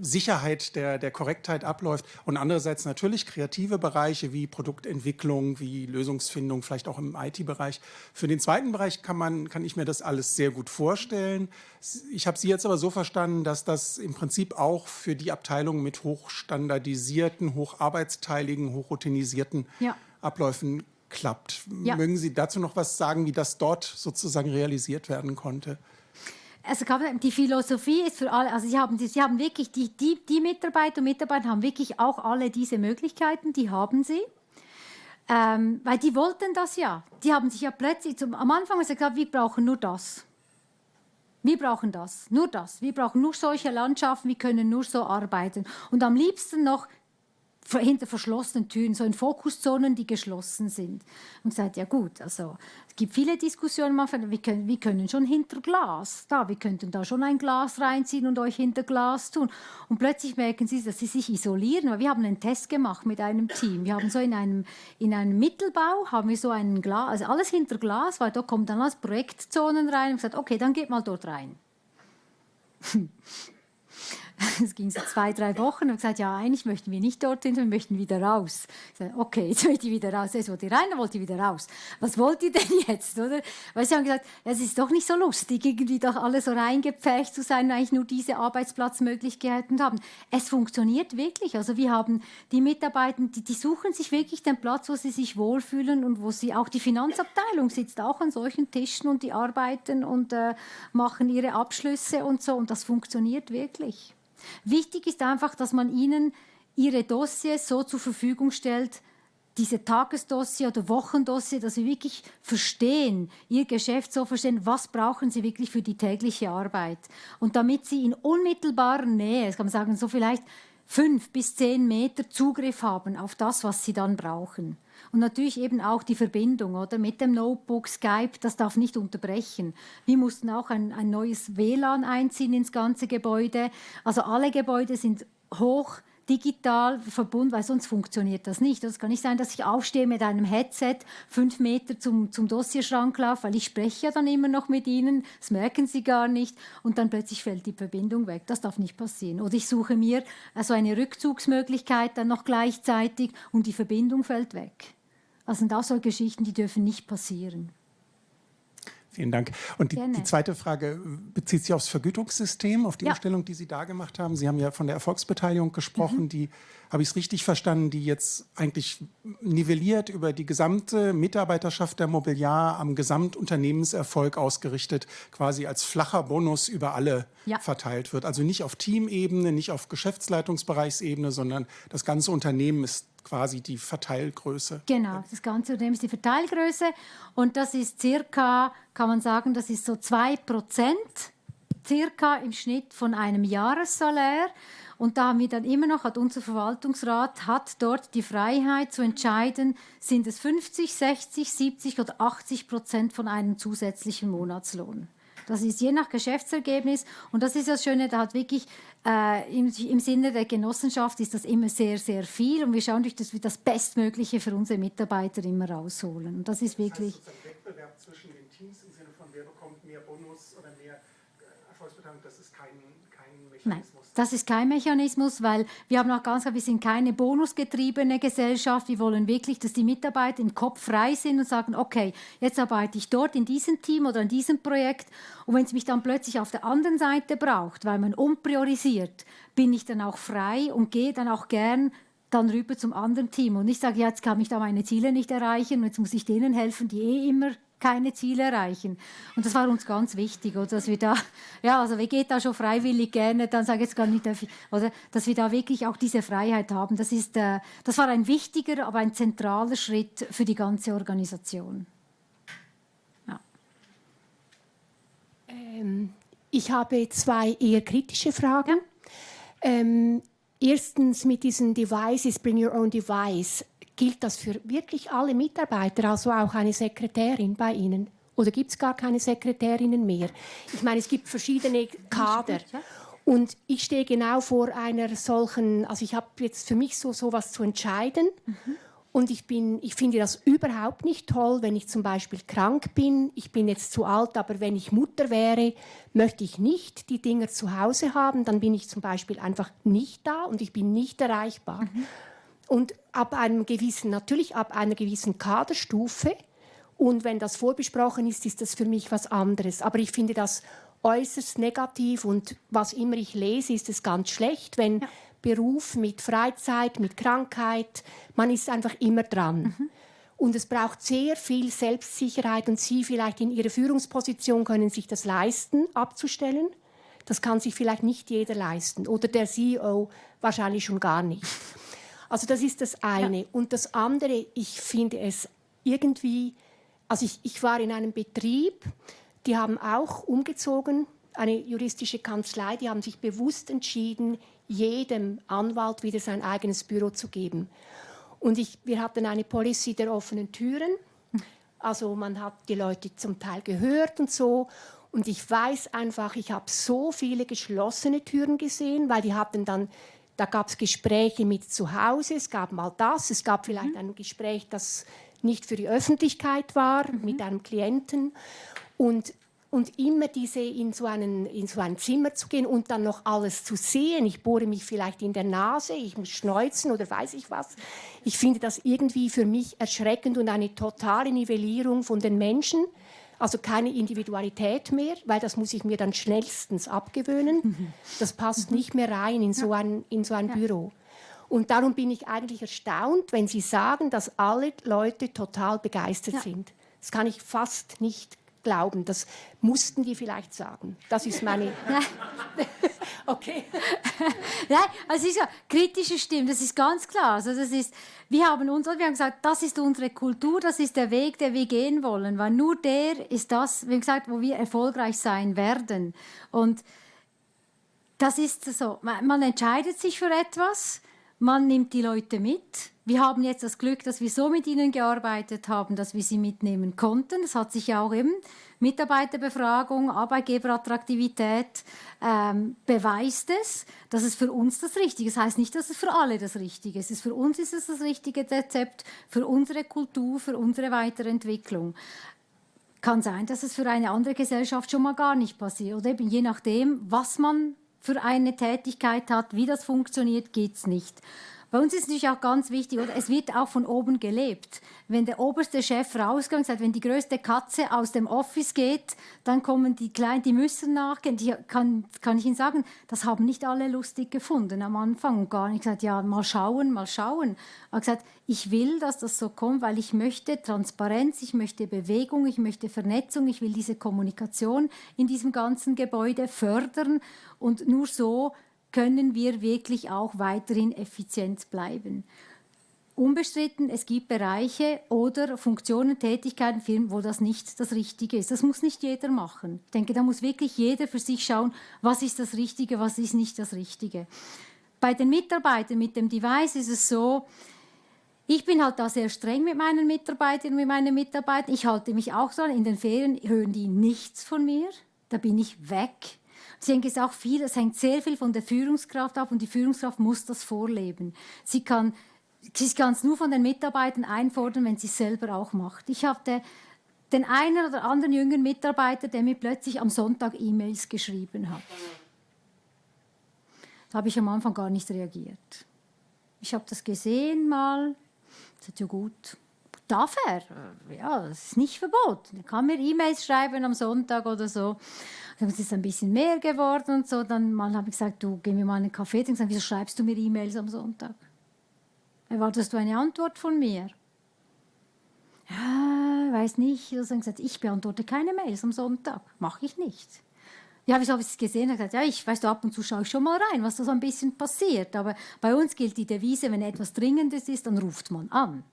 Sicherheit der, der Korrektheit abläuft und andererseits natürlich kreative Bereiche wie Produktentwicklung, wie Lösungsfindung, vielleicht auch im IT-Bereich. Für den zweiten Bereich kann, man, kann ich mir das alles sehr gut vorstellen. Ich habe Sie jetzt aber so verstanden, dass das im Prinzip auch für die Abteilungen mit hochstandardisierten, hocharbeitsteiligen, hochroutinisierten ja. Abläufen klappt. Ja. Mögen Sie dazu noch was sagen, wie das dort sozusagen realisiert werden konnte? Also die Philosophie ist für alle, also sie haben, sie haben wirklich, die, die, die Mitarbeiter und Mitarbeiter haben wirklich auch alle diese Möglichkeiten, die haben sie. Ähm, weil die wollten das ja. Die haben sich ja plötzlich, zum, am Anfang gesagt, wir brauchen nur das. Wir brauchen das, nur das. Wir brauchen nur solche Landschaften, wir können nur so arbeiten. Und am liebsten noch hinter verschlossenen Türen, so in Fokuszonen, die geschlossen sind. Und sagt, ja gut, also es gibt viele Diskussionen, wir können, wir können schon hinter Glas, da, wir könnten da schon ein Glas reinziehen und euch hinter Glas tun. Und plötzlich merken sie, dass sie sich isolieren, weil wir haben einen Test gemacht mit einem Team. Wir haben so in einem, in einem Mittelbau, haben wir so einen Glas, also alles hinter Glas, weil da kommen dann als Projektzonen rein und gesagt, okay, dann geht mal dort rein. [laughs] [laughs] Es ging so zwei, drei Wochen und gesagt, ja, eigentlich möchten wir nicht dorthin, wir möchten wieder raus. Ich sage, okay, [laughs] jetzt möchte ich wieder raus. Jetzt wollte ich rein, dann wollte ich wieder raus. Was wollt ihr denn jetzt? Oder? Weil sie haben gesagt, es ist doch nicht so lustig, irgendwie doch alles so reingepfercht zu sein, eigentlich nur diese Arbeitsplatzmöglichkeiten haben. Es funktioniert wirklich. Also wir haben die Mitarbeiter, die, die suchen sich wirklich den Platz, wo sie sich wohlfühlen und wo sie auch die Finanzabteilung sitzt auch an solchen Tischen und die arbeiten und äh, machen ihre Abschlüsse und so und das funktioniert wirklich. Wichtig ist einfach, dass man ihnen ihre Dossiers so zur Verfügung stellt, diese Tagesdossier oder Wochendossier, dass sie wirklich verstehen, ihr Geschäft so verstehen, was brauchen sie wirklich für die tägliche Arbeit. Und damit sie in unmittelbarer Nähe, kann man sagen, so vielleicht fünf bis zehn Meter Zugriff haben auf das, was sie dann brauchen. Und natürlich eben auch die Verbindung oder mit dem Notebook, Skype, das darf nicht unterbrechen. Wir mussten auch ein, ein neues WLAN einziehen ins ganze Gebäude. Also alle Gebäude sind hoch digital verbunden, weil sonst funktioniert das nicht. Es kann nicht sein, dass ich aufstehe mit einem Headset, fünf Meter zum, zum Dossierschrank laufe, weil ich spreche ja dann immer noch mit ihnen, das merken sie gar nicht und dann plötzlich fällt die Verbindung weg. Das darf nicht passieren. Oder ich suche mir also eine Rückzugsmöglichkeit dann noch gleichzeitig und die Verbindung fällt weg. Also sind auch so Geschichten, die dürfen nicht passieren. Vielen Dank. Und die, die, zweite Frage bezieht sich aufs Vergütungssystem, auf die ja. Umstellung, die Sie da gemacht haben. Sie haben ja von der Erfolgsbeteiligung gesprochen, mhm. die, habe ich es richtig verstanden, die jetzt eigentlich nivelliert über die gesamte Mitarbeiterschaft der Mobiliar am Gesamtunternehmenserfolg ausgerichtet, quasi als flacher Bonus über alle ja. verteilt wird. Also nicht auf Teamebene, nicht auf Geschäftsleitungsbereichsebene, sondern das ganze Unternehmen ist quasi die Verteilgröße. Genau, das ganze Unternehmen ist die Verteilgröße und das ist circa, kann man sagen, das ist so 2% circa im Schnitt von einem Jahressalär. Und da haben wir dann immer noch, hat unser Verwaltungsrat hat dort die Freiheit zu entscheiden, sind es 50, 60, 70 oder 80 Prozent von einem zusätzlichen Monatslohn. Das ist je nach Geschäftsergebnis. Und das ist das Schöne, da hat wirklich äh, im, im, Sinne der Genossenschaft ist das immer sehr, sehr viel. Und wir schauen durch, dass wir das Bestmögliche für unsere Mitarbeiter immer rausholen. Und das ist wirklich. Das heißt, Wettbewerb zwischen den Teams im Sinne von, wer bekommt mehr Bonus oder mehr äh, Erfolgsbeteiligung, das ist kein, kein Mechanismus. Nein. Das ist kein Mechanismus, weil wir haben auch ganz klar, wir sind keine bonusgetriebene Gesellschaft. Wir wollen wirklich, dass die Mitarbeiter im Kopf frei sind und sagen, okay, jetzt arbeite ich dort in diesem Team oder in diesem Projekt. Und wenn es mich dann plötzlich auf der anderen Seite braucht, weil man umpriorisiert, bin ich dann auch frei und gehe dann auch gern dann rüber zum anderen Team. Und ich sage, ja, jetzt kann ich da meine Ziele nicht erreichen und jetzt muss ich denen helfen, die eh immer keine Ziele erreichen. Und das war uns ganz wichtig, oder, dass wir da, ja, also wer geht da schon freiwillig gerne, dann sage ich jetzt gar nicht, oder, dass wir da wirklich auch diese Freiheit haben. Das, ist, äh, das war ein wichtiger, aber ein zentraler Schritt für die ganze Organisation. Ja. Ähm, ich habe zwei eher kritische Fragen. Ähm, erstens mit diesen Devices, Bring Your Own Device Gilt das für wirklich alle Mitarbeiter, also auch eine Sekretärin bei Ihnen? Oder gibt es gar keine Sekretärinnen mehr? Ich meine, es gibt verschiedene Kader. Und ich stehe genau vor einer solchen, also ich habe jetzt für mich so sowas zu entscheiden. Mhm. Und ich, bin, ich finde das überhaupt nicht toll, wenn ich zum Beispiel krank bin. Ich bin jetzt zu alt, aber wenn ich Mutter wäre, möchte ich nicht die Dinger zu Hause haben. Dann bin ich zum Beispiel einfach nicht da und ich bin nicht erreichbar. Mhm. Und ab einem gewissen, natürlich ab einer gewissen Kaderstufe, und wenn das vorbesprochen ist, ist das für mich was anderes. Aber ich finde das äußerst negativ und was immer ich lese, ist es ganz schlecht, wenn ja. Beruf, mit Freizeit, mit Krankheit. Man ist einfach immer dran. Mhm. Und es braucht sehr viel Selbstsicherheit und Sie vielleicht in Ihrer Führungsposition können sich das leisten, abzustellen. Das kann sich vielleicht nicht jeder leisten oder der CEO wahrscheinlich schon gar nicht. Also das ist das eine. Ja. Und das andere, ich finde es irgendwie, also ich, ich war in einem Betrieb, die haben auch umgezogen, eine juristische Kanzlei, die haben sich bewusst entschieden, jedem Anwalt wieder sein eigenes Büro zu geben. Und ich, wir hatten eine Policy der offenen Türen. Also man hat die Leute zum Teil gehört und so. Und ich weiß einfach, ich habe so viele geschlossene Türen gesehen, weil die hatten dann, da gab es Gespräche mit zu Hause, es gab mal das, es gab vielleicht mhm. ein Gespräch, das nicht für die Öffentlichkeit war, mhm. mit einem Klienten. Und und immer diese in so, einen, in so ein Zimmer zu gehen und dann noch alles zu sehen. Ich bohre mich vielleicht in der Nase, ich muss schneuzen oder weiß ich was. Ich finde das irgendwie für mich erschreckend und eine totale Nivellierung von den Menschen. Also keine Individualität mehr, weil das muss ich mir dann schnellstens abgewöhnen. Mhm. Das passt mhm. nicht mehr rein in so ein, in so ein Büro. Und darum bin ich eigentlich erstaunt, wenn Sie sagen, dass alle Leute total begeistert ja. sind. Das kann ich fast nicht glauben. Das mussten die vielleicht sagen. Das ist meine. [laughs] [laughs] okay. [laughs] Nein, also es ist ja kritische Stimmen, das ist ganz klar. Also das ist, wir haben uns, wir haben gesagt, das ist unsere Kultur, das ist der Weg, den wir gehen wollen, weil nur der ist das, wie gesagt, wo wir erfolgreich sein werden. Und das ist so. Man entscheidet sich für etwas, man nimmt die Leute mit wir haben jetzt das Glück, dass wir so mit ihnen gearbeitet haben, dass wir sie mitnehmen konnten. Das hat sich ja auch eben Mitarbeiterbefragung, Arbeitgeberattraktivität ähm, beweist es, dass es für uns das Richtige ist. Das heißt nicht, dass es für alle das Richtige ist. Für uns ist es das richtige Rezept, für unsere Kultur, für unsere Weiterentwicklung. Kann sein, dass es für eine andere Gesellschaft schon mal gar nicht passiert. Oder eben je nachdem, was man für eine Tätigkeit hat, wie das funktioniert, geht es nicht. Bei uns ist es natürlich auch ganz wichtig, oder es wird auch von oben gelebt. Wenn der oberste Chef und sagt, wenn die größte Katze aus dem Office geht, dann kommen die Kleinen, die müssen nachgehen. Die kann, kann ich Ihnen sagen, das haben nicht alle lustig gefunden am Anfang und gar nicht gesagt, ja, mal schauen, mal schauen. Er hat gesagt, ich will, dass das so kommt, weil ich möchte Transparenz, ich möchte Bewegung, ich möchte Vernetzung, ich will diese Kommunikation in diesem ganzen Gebäude fördern und nur so können wir wirklich auch weiterhin effizient bleiben. Unbestritten, es gibt Bereiche oder Funktionen, Tätigkeiten, Firmen, wo das nicht das Richtige ist. Das muss nicht jeder machen. Ich denke, da muss wirklich jeder für sich schauen, was ist das Richtige, was ist nicht das Richtige. Bei den Mitarbeitern mit dem Device ist es so, ich bin halt da sehr streng mit meinen Mitarbeitern und mit meinen Mitarbeitern. Ich halte mich auch so In den Ferien hören die nichts von mir. Da bin ich weg. Ich denke, es, viel, es hängt sehr viel von der Führungskraft ab und die Führungskraft muss das vorleben. Sie kann sie es nur von den Mitarbeitern einfordern, wenn sie es selber auch macht. Ich hatte den einen oder anderen jüngeren Mitarbeiter, der mir plötzlich am Sonntag E-Mails geschrieben hat. Da habe ich am Anfang gar nicht reagiert. Ich habe das gesehen mal. Das ist ja gut. Darf er? Ja, das ist nicht verboten. Er kann mir E-Mails schreiben am Sonntag oder so. Dann ist es ein bisschen mehr geworden und so. Dann mal habe ich gesagt, du, geh mir mal einen Kaffee trinken. Gesagt, wieso schreibst du mir E-Mails am Sonntag? Erwartest du eine Antwort von mir? Ja, weiß nicht. Also dann gesagt, ich beantworte keine Mails am Sonntag. Mache ich nicht. Ja, wieso habe ich es gesehen? Er gesagt, ja, ich weiß, ab und zu schaue ich schon mal rein, was da so ein bisschen passiert. Aber bei uns gilt die Devise, wenn etwas Dringendes ist, dann ruft man an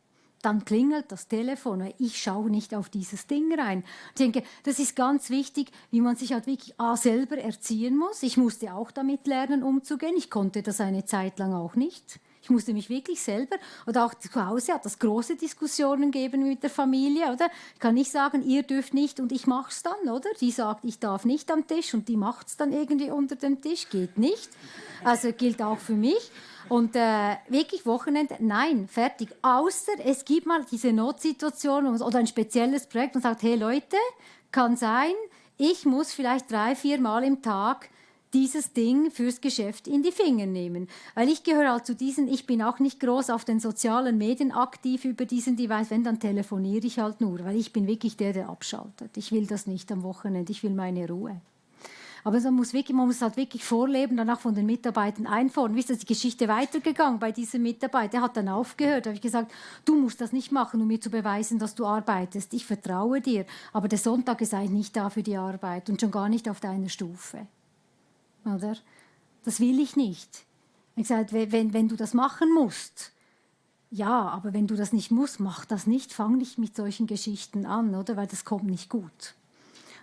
dann klingelt das Telefon. Ich schaue nicht auf dieses Ding rein. Ich denke, das ist ganz wichtig, wie man sich halt wirklich A, selber erziehen muss. Ich musste auch damit lernen, umzugehen. Ich konnte das eine Zeit lang auch nicht. Ich musste mich wirklich selber, oder auch zu Hause hat es große Diskussionen gegeben mit der Familie, oder? Ich kann nicht sagen, ihr dürft nicht und ich mache es dann, oder? Die sagt, ich darf nicht am Tisch und die macht es dann irgendwie unter dem Tisch, geht nicht. Also gilt auch für mich. Und äh, wirklich Wochenende, nein, fertig. Außer es gibt mal diese Notsituation oder ein spezielles Projekt und sagt, hey Leute, kann sein, ich muss vielleicht drei, vier Mal im Tag dieses Ding fürs Geschäft in die Finger nehmen. Weil ich gehöre halt zu diesen, ich bin auch nicht groß auf den sozialen Medien aktiv über diesen Device, wenn, dann telefoniere ich halt nur, weil ich bin wirklich der, der abschaltet. Ich will das nicht am Wochenende, ich will meine Ruhe. Aber man muss, wirklich, man muss halt wirklich vorleben, danach von den Mitarbeitern einfordern. Wie ist das die Geschichte weitergegangen bei diesem Mitarbeiter? Der hat dann aufgehört. Da habe ich gesagt, du musst das nicht machen, um mir zu beweisen, dass du arbeitest. Ich vertraue dir. Aber der Sonntag ist eigentlich nicht da für die Arbeit und schon gar nicht auf deiner Stufe. Oder? Das will ich nicht. Ich gesagt, wenn, wenn du das machen musst, ja, aber wenn du das nicht musst, mach das nicht. Fang nicht mit solchen Geschichten an, oder? Weil das kommt nicht gut.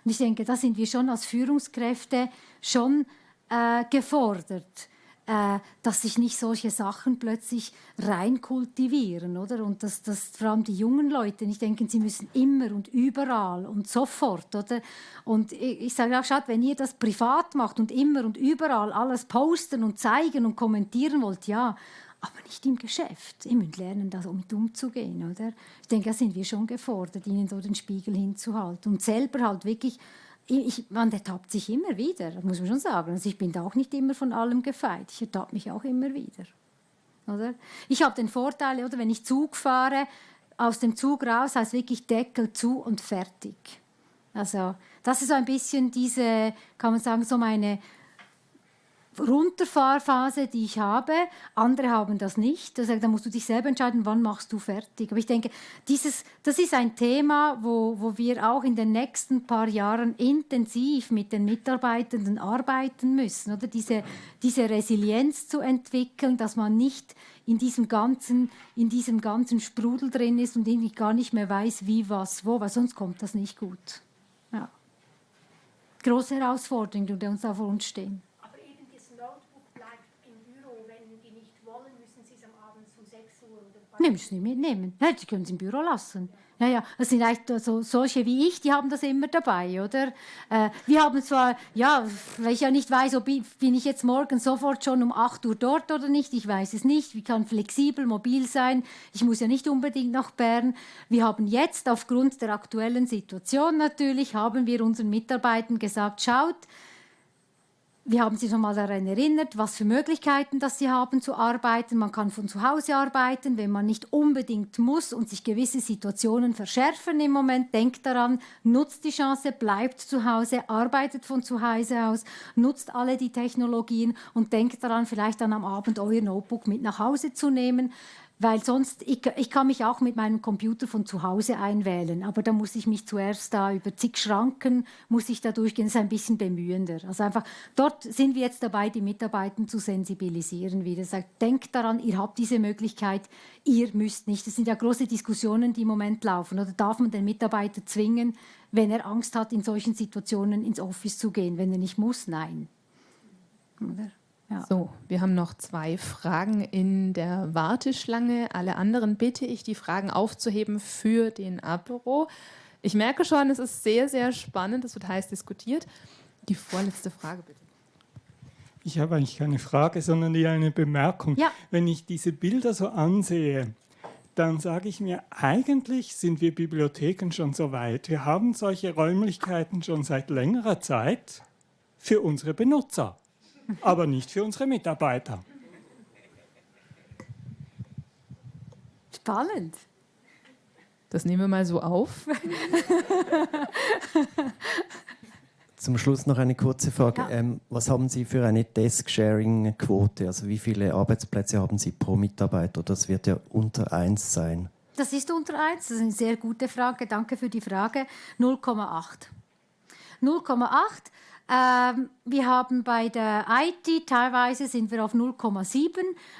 Und ich denke, da sind wir schon als Führungskräfte schon äh, gefordert, äh, dass sich nicht solche Sachen plötzlich reinkultivieren, oder? Und dass, dass vor allem die jungen Leute nicht denken, sie müssen immer und überall und sofort, oder? Und ich, ich sage auch, schaut, wenn ihr das privat macht und immer und überall alles posten und zeigen und kommentieren wollt, ja, aber nicht im Geschäft. Ihr müsst lernen, damit umzugehen. Oder? Ich denke, da sind wir schon gefordert, ihnen so den Spiegel hinzuhalten und selber halt wirklich, ich, man ertappt sich immer wieder, muss man schon sagen. Also ich bin da auch nicht immer von allem gefeit, ich ertappe mich auch immer wieder. Oder? Ich habe den Vorteil, oder, wenn ich Zug fahre, aus dem Zug raus heißt wirklich Deckel zu und fertig. Also das ist so ein bisschen diese, kann man sagen, so meine Runterfahrphase, die ich habe. Andere haben das nicht. Da musst du dich selber entscheiden, wann machst du fertig. Aber ich denke, dieses, das ist ein Thema, wo, wo wir auch in den nächsten paar Jahren intensiv mit den Mitarbeitenden arbeiten müssen. Oder diese, diese Resilienz zu entwickeln, dass man nicht in diesem ganzen, in diesem ganzen Sprudel drin ist und irgendwie gar nicht mehr weiß, wie, was, wo, weil sonst kommt das nicht gut. Ja. Große Herausforderungen, die uns da vor uns stehen. Nehmen Sie nicht mitnehmen. Ja, die können Sie im Büro lassen. Ja, ja, das sind eigentlich so, solche wie ich, die haben das immer dabei, oder? Äh, wir haben zwar, ja, weil ich ja nicht weiß, ob ich, bin ich jetzt morgen sofort schon um 8 Uhr dort oder nicht, ich weiß es nicht. Ich kann flexibel, mobil sein. Ich muss ja nicht unbedingt nach Bern. Wir haben jetzt aufgrund der aktuellen Situation natürlich, haben wir unseren Mitarbeitern gesagt, schaut, wir haben Sie schon mal daran erinnert, was für Möglichkeiten das Sie haben zu arbeiten. Man kann von zu Hause arbeiten, wenn man nicht unbedingt muss und sich gewisse Situationen verschärfen im Moment. Denkt daran, nutzt die Chance, bleibt zu Hause, arbeitet von zu Hause aus, nutzt alle die Technologien und denkt daran, vielleicht dann am Abend euer Notebook mit nach Hause zu nehmen weil sonst, ich, ich kann mich auch mit meinem Computer von zu Hause einwählen, aber da muss ich mich zuerst da über zig Schranken, muss ich da durchgehen, das ist ein bisschen bemühender. Also einfach, dort sind wir jetzt dabei, die Mitarbeiter zu sensibilisieren wieder. Sagt, denkt daran, ihr habt diese Möglichkeit, ihr müsst nicht. Das sind ja große Diskussionen, die im Moment laufen. Oder darf man den Mitarbeiter zwingen, wenn er Angst hat, in solchen Situationen ins Office zu gehen? Wenn er nicht muss, nein. Oder? Ja. So, wir haben noch zwei Fragen in der Warteschlange. Alle anderen bitte ich, die Fragen aufzuheben für den Apero. Ich merke schon, es ist sehr, sehr spannend. Es wird heiß diskutiert. Die vorletzte Frage bitte. Ich habe eigentlich keine Frage, sondern eher eine Bemerkung. Ja. Wenn ich diese Bilder so ansehe, dann sage ich mir, eigentlich sind wir Bibliotheken schon so weit. Wir haben solche Räumlichkeiten schon seit längerer Zeit für unsere Benutzer aber nicht für unsere Mitarbeiter. Spannend. Das nehmen wir mal so auf. Zum Schluss noch eine kurze Frage. Ja. Ähm, was haben Sie für eine Desk-Sharing-Quote? Also wie viele Arbeitsplätze haben Sie pro Mitarbeiter? Das wird ja unter 1 sein. Das ist unter 1. Das ist eine sehr gute Frage. Danke für die Frage. 0,8. 0,8 ähm, wir haben bei der IT teilweise sind wir auf 0,7,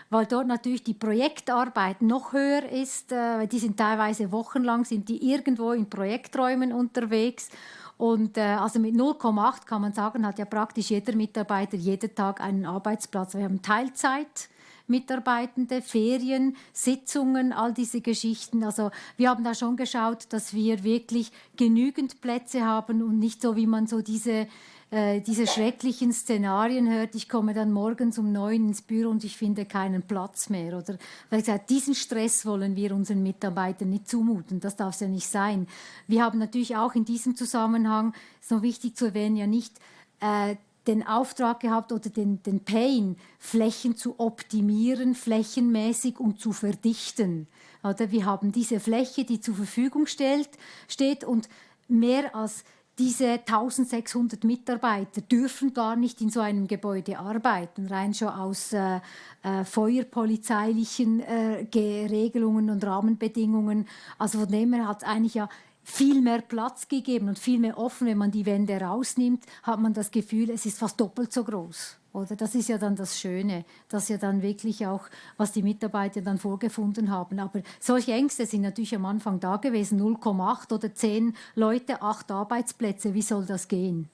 weil dort natürlich die Projektarbeit noch höher ist. Äh, die sind teilweise wochenlang sind die irgendwo in Projekträumen unterwegs. Und äh, also mit 0,8 kann man sagen, hat ja praktisch jeder Mitarbeiter jeden Tag einen Arbeitsplatz. Wir haben Teilzeit. Mitarbeitende, Ferien, Sitzungen, all diese Geschichten. Also wir haben da schon geschaut, dass wir wirklich genügend Plätze haben und nicht so, wie man so diese äh, diese schrecklichen Szenarien hört, ich komme dann morgens um neun ins Büro und ich finde keinen Platz mehr. Oder weil gesagt, diesen Stress wollen wir unseren Mitarbeitern nicht zumuten. Das darf es ja nicht sein. Wir haben natürlich auch in diesem Zusammenhang, ist noch wichtig zu erwähnen, ja nicht äh, den Auftrag gehabt oder den, den Pain, Flächen zu optimieren, flächenmäßig und zu verdichten. Oder wir haben diese Fläche, die zur Verfügung stellt, steht und mehr als diese 1600 Mitarbeiter dürfen gar nicht in so einem Gebäude arbeiten, rein schon aus äh, äh, feuerpolizeilichen äh, Regelungen und Rahmenbedingungen. Also von dem her hat es eigentlich ja viel mehr Platz gegeben und viel mehr offen. Wenn man die Wände rausnimmt, hat man das Gefühl, es ist fast doppelt so groß. Oder das ist ja dann das Schöne, dass ja dann wirklich auch, was die Mitarbeiter dann vorgefunden haben. Aber solche Ängste sind natürlich am Anfang da gewesen. 0,8 oder 10 Leute, 8 Arbeitsplätze. Wie soll das gehen?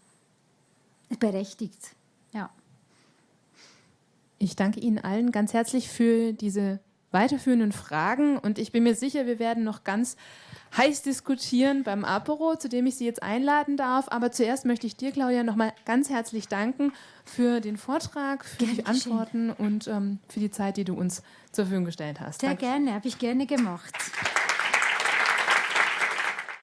Berechtigt, ja. Ich danke Ihnen allen ganz herzlich für diese weiterführenden Fragen und ich bin mir sicher, wir werden noch ganz heiß diskutieren beim Apero, zu dem ich Sie jetzt einladen darf. Aber zuerst möchte ich dir, Claudia, noch mal ganz herzlich danken für den Vortrag, für gerne die Antworten und ähm, für die Zeit, die du uns zur Verfügung gestellt hast. Sehr Danke. gerne, habe ich gerne gemacht.